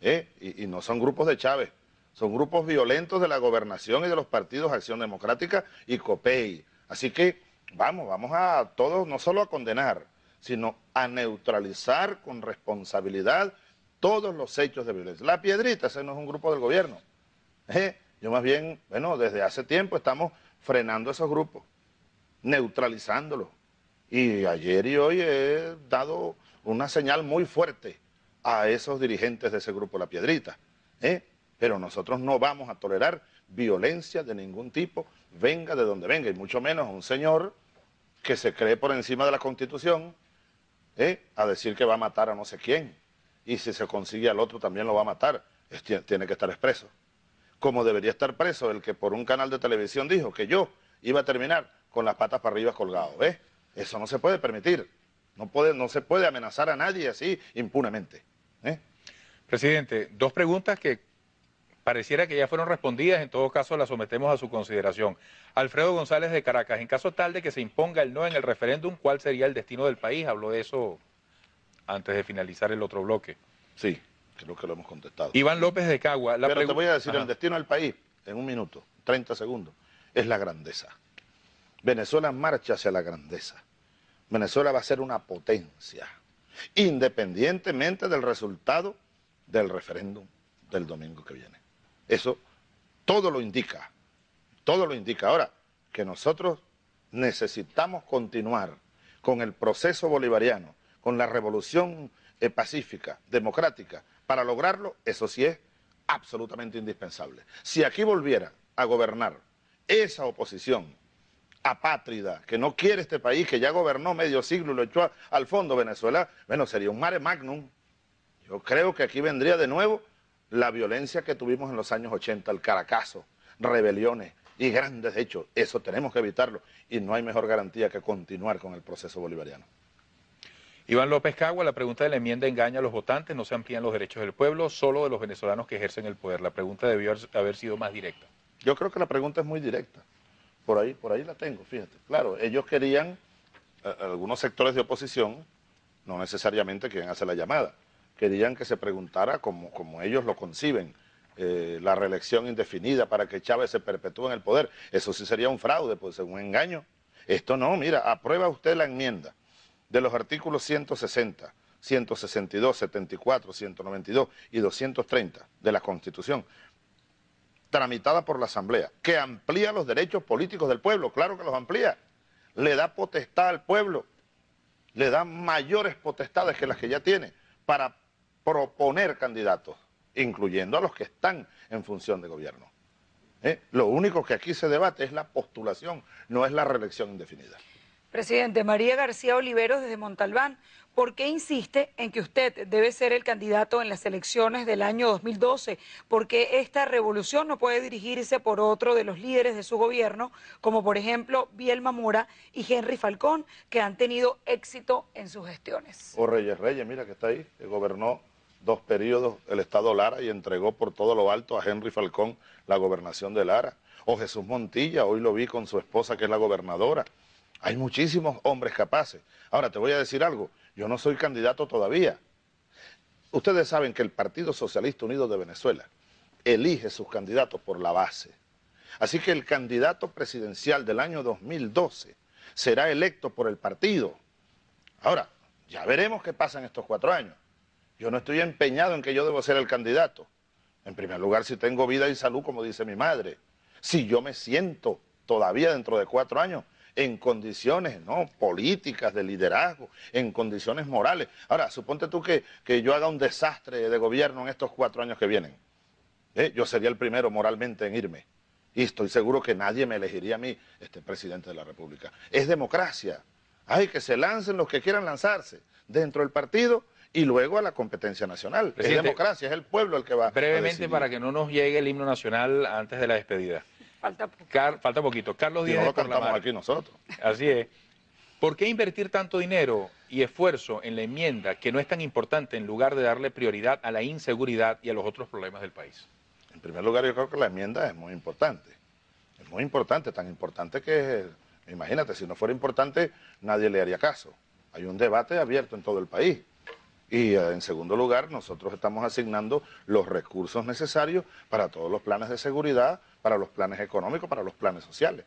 Eh, y, no son grupos de Chávez, son grupos violentos de la gobernación y de los partidos Acción Democrática y COPEI. Así que vamos, vamos a todos, no solo a condenar, sino a neutralizar con responsabilidad todos los hechos de violencia. La Piedrita, ese no es un grupo del gobierno. Eh, yo más bien, bueno, desde hace tiempo estamos frenando esos grupos, neutralizándolos. Y ayer y hoy he dado una señal muy fuerte a esos dirigentes de ese grupo La Piedrita. ¿eh? Pero nosotros no vamos a tolerar violencia de ningún tipo, venga de donde venga, y mucho menos un señor que se cree por encima de la Constitución ¿eh? a decir que va a matar a no sé quién. Y si se consigue al otro también lo va a matar. tiene que estar expreso como debería estar preso el que por un canal de televisión dijo que yo iba a terminar con las patas para arriba colgado. ¿ves? Eso no se puede permitir. No, puede, no se puede amenazar a nadie así impunemente. ¿eh? Presidente, dos preguntas que pareciera que ya fueron respondidas, en todo caso las sometemos a su consideración. Alfredo González de Caracas, en caso tal de que se imponga el no en el referéndum, ¿cuál sería el destino del país? Habló de eso antes de finalizar el otro bloque. Sí, creo que lo hemos contestado. Iván López de Cagua. La Pero te voy a decir, el destino del país, en un minuto, 30 segundos, es la grandeza. Venezuela marcha hacia la grandeza. Venezuela va a ser una potencia, independientemente del resultado del referéndum del domingo que viene. Eso todo lo indica, todo lo indica. Ahora, que nosotros necesitamos continuar con el proceso bolivariano, con la revolución eh, pacífica, democrática, para lograrlo, eso sí es absolutamente indispensable. Si aquí volviera a gobernar esa oposición apátrida, que no quiere este país, que ya gobernó medio siglo y lo echó al fondo Venezuela, bueno, sería un mare magnum. Yo creo que aquí vendría de nuevo la violencia que tuvimos en los años 80, el caracazo, rebeliones y grandes hechos. Eso tenemos que evitarlo y no hay mejor garantía que continuar con el proceso bolivariano. Iván López Cagua, la pregunta de la enmienda engaña a los votantes, no se amplían los derechos del pueblo, solo de los venezolanos que ejercen el poder. La pregunta debió haber sido más directa. Yo creo que la pregunta es muy directa. Por ahí, por ahí la tengo, fíjate. Claro, ellos querían, algunos sectores de oposición, no necesariamente quien hace la llamada, querían que se preguntara como ellos lo conciben, eh, la reelección indefinida para que Chávez se perpetúe en el poder. Eso sí sería un fraude, pues un engaño. Esto no, mira, aprueba usted la enmienda de los artículos 160, 162, 74, 192 y 230 de la Constitución, tramitada por la Asamblea, que amplía los derechos políticos del pueblo, claro que los amplía, le da potestad al pueblo, le da mayores potestades que las que ya tiene para proponer candidatos, incluyendo a los que están en función de gobierno. ¿Eh? Lo único que aquí se debate es la postulación, no es la reelección indefinida. Presidente, María García Oliveros desde Montalbán, ¿por qué insiste en que usted debe ser el candidato en las elecciones del año 2012? Porque esta revolución no puede dirigirse por otro de los líderes de su gobierno, como por ejemplo Bielma Mora y Henry Falcón, que han tenido éxito en sus gestiones. O Reyes Reyes, mira que está ahí, gobernó dos periodos el Estado Lara y entregó por todo lo alto a Henry Falcón la gobernación de Lara. O Jesús Montilla, hoy lo vi con su esposa que es la gobernadora. Hay muchísimos hombres capaces. Ahora, te voy a decir algo, yo no soy candidato todavía. Ustedes saben que el Partido Socialista Unido de Venezuela elige sus candidatos por la base. Así que el candidato presidencial del año 2012 será electo por el partido. Ahora, ya veremos qué pasa en estos cuatro años. Yo no estoy empeñado en que yo debo ser el candidato. En primer lugar, si tengo vida y salud, como dice mi madre. Si yo me siento todavía dentro de cuatro años en condiciones ¿no? políticas, de liderazgo, en condiciones morales. Ahora, suponte tú que, que yo haga un desastre de gobierno en estos cuatro años que vienen. ¿Eh? Yo sería el primero moralmente en irme. Y estoy seguro que nadie me elegiría a mí este presidente de la República. Es democracia. Hay que se lancen los que quieran lanzarse dentro del partido y luego a la competencia nacional. es democracia, es el pueblo el que va. Brevemente, para que no nos llegue el himno nacional antes de la despedida. Falta falta poquito. Carlos Díaz. no lo cantamos aquí nosotros. Así es. ¿Por qué invertir tanto dinero y esfuerzo en la enmienda que no es tan importante en lugar de darle prioridad a la inseguridad y a los otros problemas del país? En primer lugar, yo creo que la enmienda es muy importante. Es muy importante, tan importante que, imagínate, si no fuera importante, nadie le haría caso. Hay un debate abierto en todo el país. Y eh, en segundo lugar, nosotros estamos asignando los recursos necesarios para todos los planes de seguridad, para los planes económicos, para los planes sociales.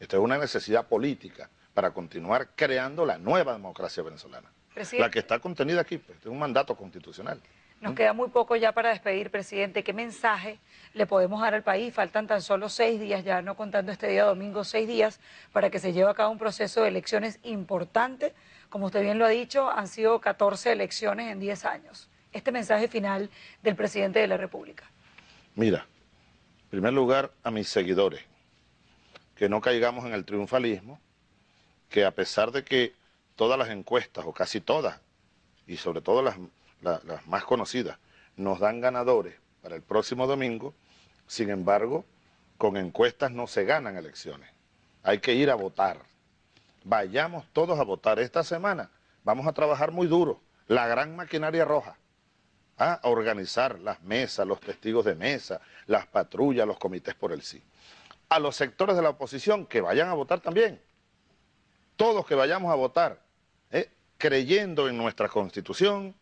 Esto es una necesidad política para continuar creando la nueva democracia venezolana. La que está contenida aquí, pues, es un mandato constitucional. Nos queda muy poco ya para despedir, presidente. ¿Qué mensaje le podemos dar al país? Faltan tan solo seis días, ya no contando este día domingo, seis días, para que se lleve a cabo un proceso de elecciones importante como usted bien lo ha dicho, han sido 14 elecciones en 10 años. Este mensaje final del presidente de la República. Mira, en primer lugar a mis seguidores, que no caigamos en el triunfalismo, que a pesar de que todas las encuestas, o casi todas, y sobre todo las, las más conocidas, nos dan ganadores para el próximo domingo, sin embargo, con encuestas no se ganan elecciones. Hay que ir a votar vayamos todos a votar esta semana. vamos a trabajar muy duro, la gran maquinaria roja. A organizar las mesas, los testigos de mesa, las patrullas, los comités por el sí. A los sectores de la oposición que vayan a votar también, todos que vayamos a votar, ¿eh? creyendo en nuestra constitución,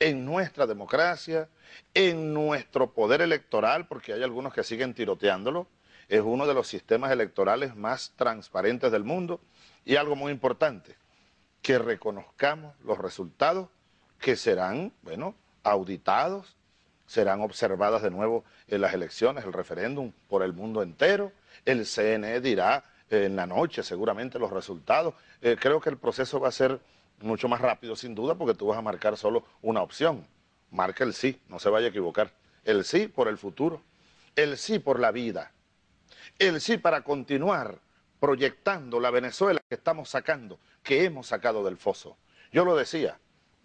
en nuestra democracia, en nuestro poder electoral, porque hay algunos que siguen tiroteándolo, es uno de los sistemas electorales más transparentes del mundo, y algo muy importante, que reconozcamos los resultados que serán, bueno, auditados, serán observadas de nuevo en las elecciones, el referéndum por el mundo entero, el CNE dirá eh, en la noche seguramente los resultados. Eh, creo que el proceso va a ser mucho más rápido sin duda porque tú vas a marcar solo una opción. Marca el sí, no se vaya a equivocar. El sí por el futuro, el sí por la vida, el sí para continuar proyectando la Venezuela que estamos sacando, que hemos sacado del foso. Yo lo decía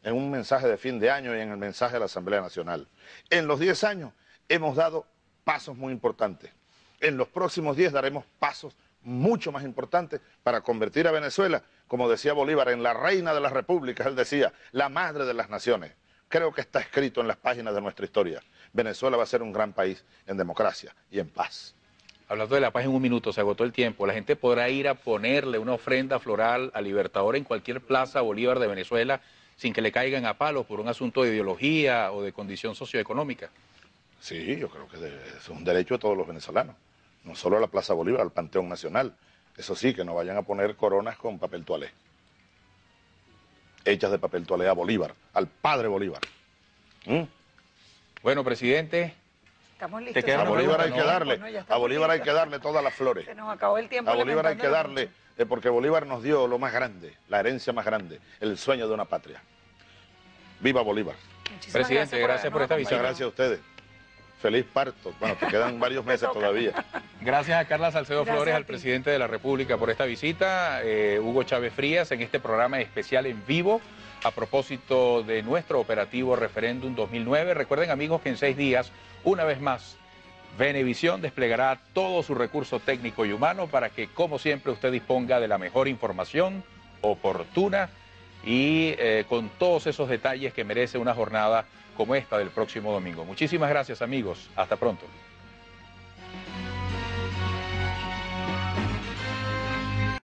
en un mensaje de fin de año y en el mensaje de la Asamblea Nacional. En los 10 años hemos dado pasos muy importantes. En los próximos 10 daremos pasos mucho más importantes para convertir a Venezuela, como decía Bolívar, en la reina de las repúblicas, él decía, la madre de las naciones. Creo que está escrito en las páginas de nuestra historia. Venezuela va a ser un gran país en democracia y en paz. Hablando de la paz en un minuto, se agotó el tiempo. La gente podrá ir a ponerle una ofrenda floral al Libertador en cualquier plaza Bolívar de Venezuela sin que le caigan a palos por un asunto de ideología o de condición socioeconómica. Sí, yo creo que es un derecho de todos los venezolanos. No solo a la Plaza Bolívar, al Panteón Nacional. Eso sí, que no vayan a poner coronas con papel toalé. Hechas de papel toalé a Bolívar, al padre Bolívar. ¿Mm? Bueno, presidente, Estamos listos. A Bolívar hay que darle, a Bolívar hay que darle todas las flores. Se nos acabó el tiempo. A Bolívar hay que darle, porque Bolívar nos dio lo más grande, la herencia más grande, el sueño de una patria. Viva Bolívar. Muchísimas Presidente, gracias por, esta visita. Muchas gracias a ustedes. Feliz parto. Bueno, te quedan varios meses todavía. Gracias a Carla Salcedo Flores, al presidente de la República, por esta visita. Eh, Hugo Chávez Frías, en este programa especial en vivo a propósito de nuestro operativo Referéndum 2009. Recuerden, amigos, que en seis días una vez más, Venevisión desplegará todo su recurso técnico y humano para que, como siempre, usted disponga de la mejor información oportuna y eh, con todos esos detalles que merece una jornada como esta del próximo domingo. Muchísimas gracias, amigos. Hasta pronto.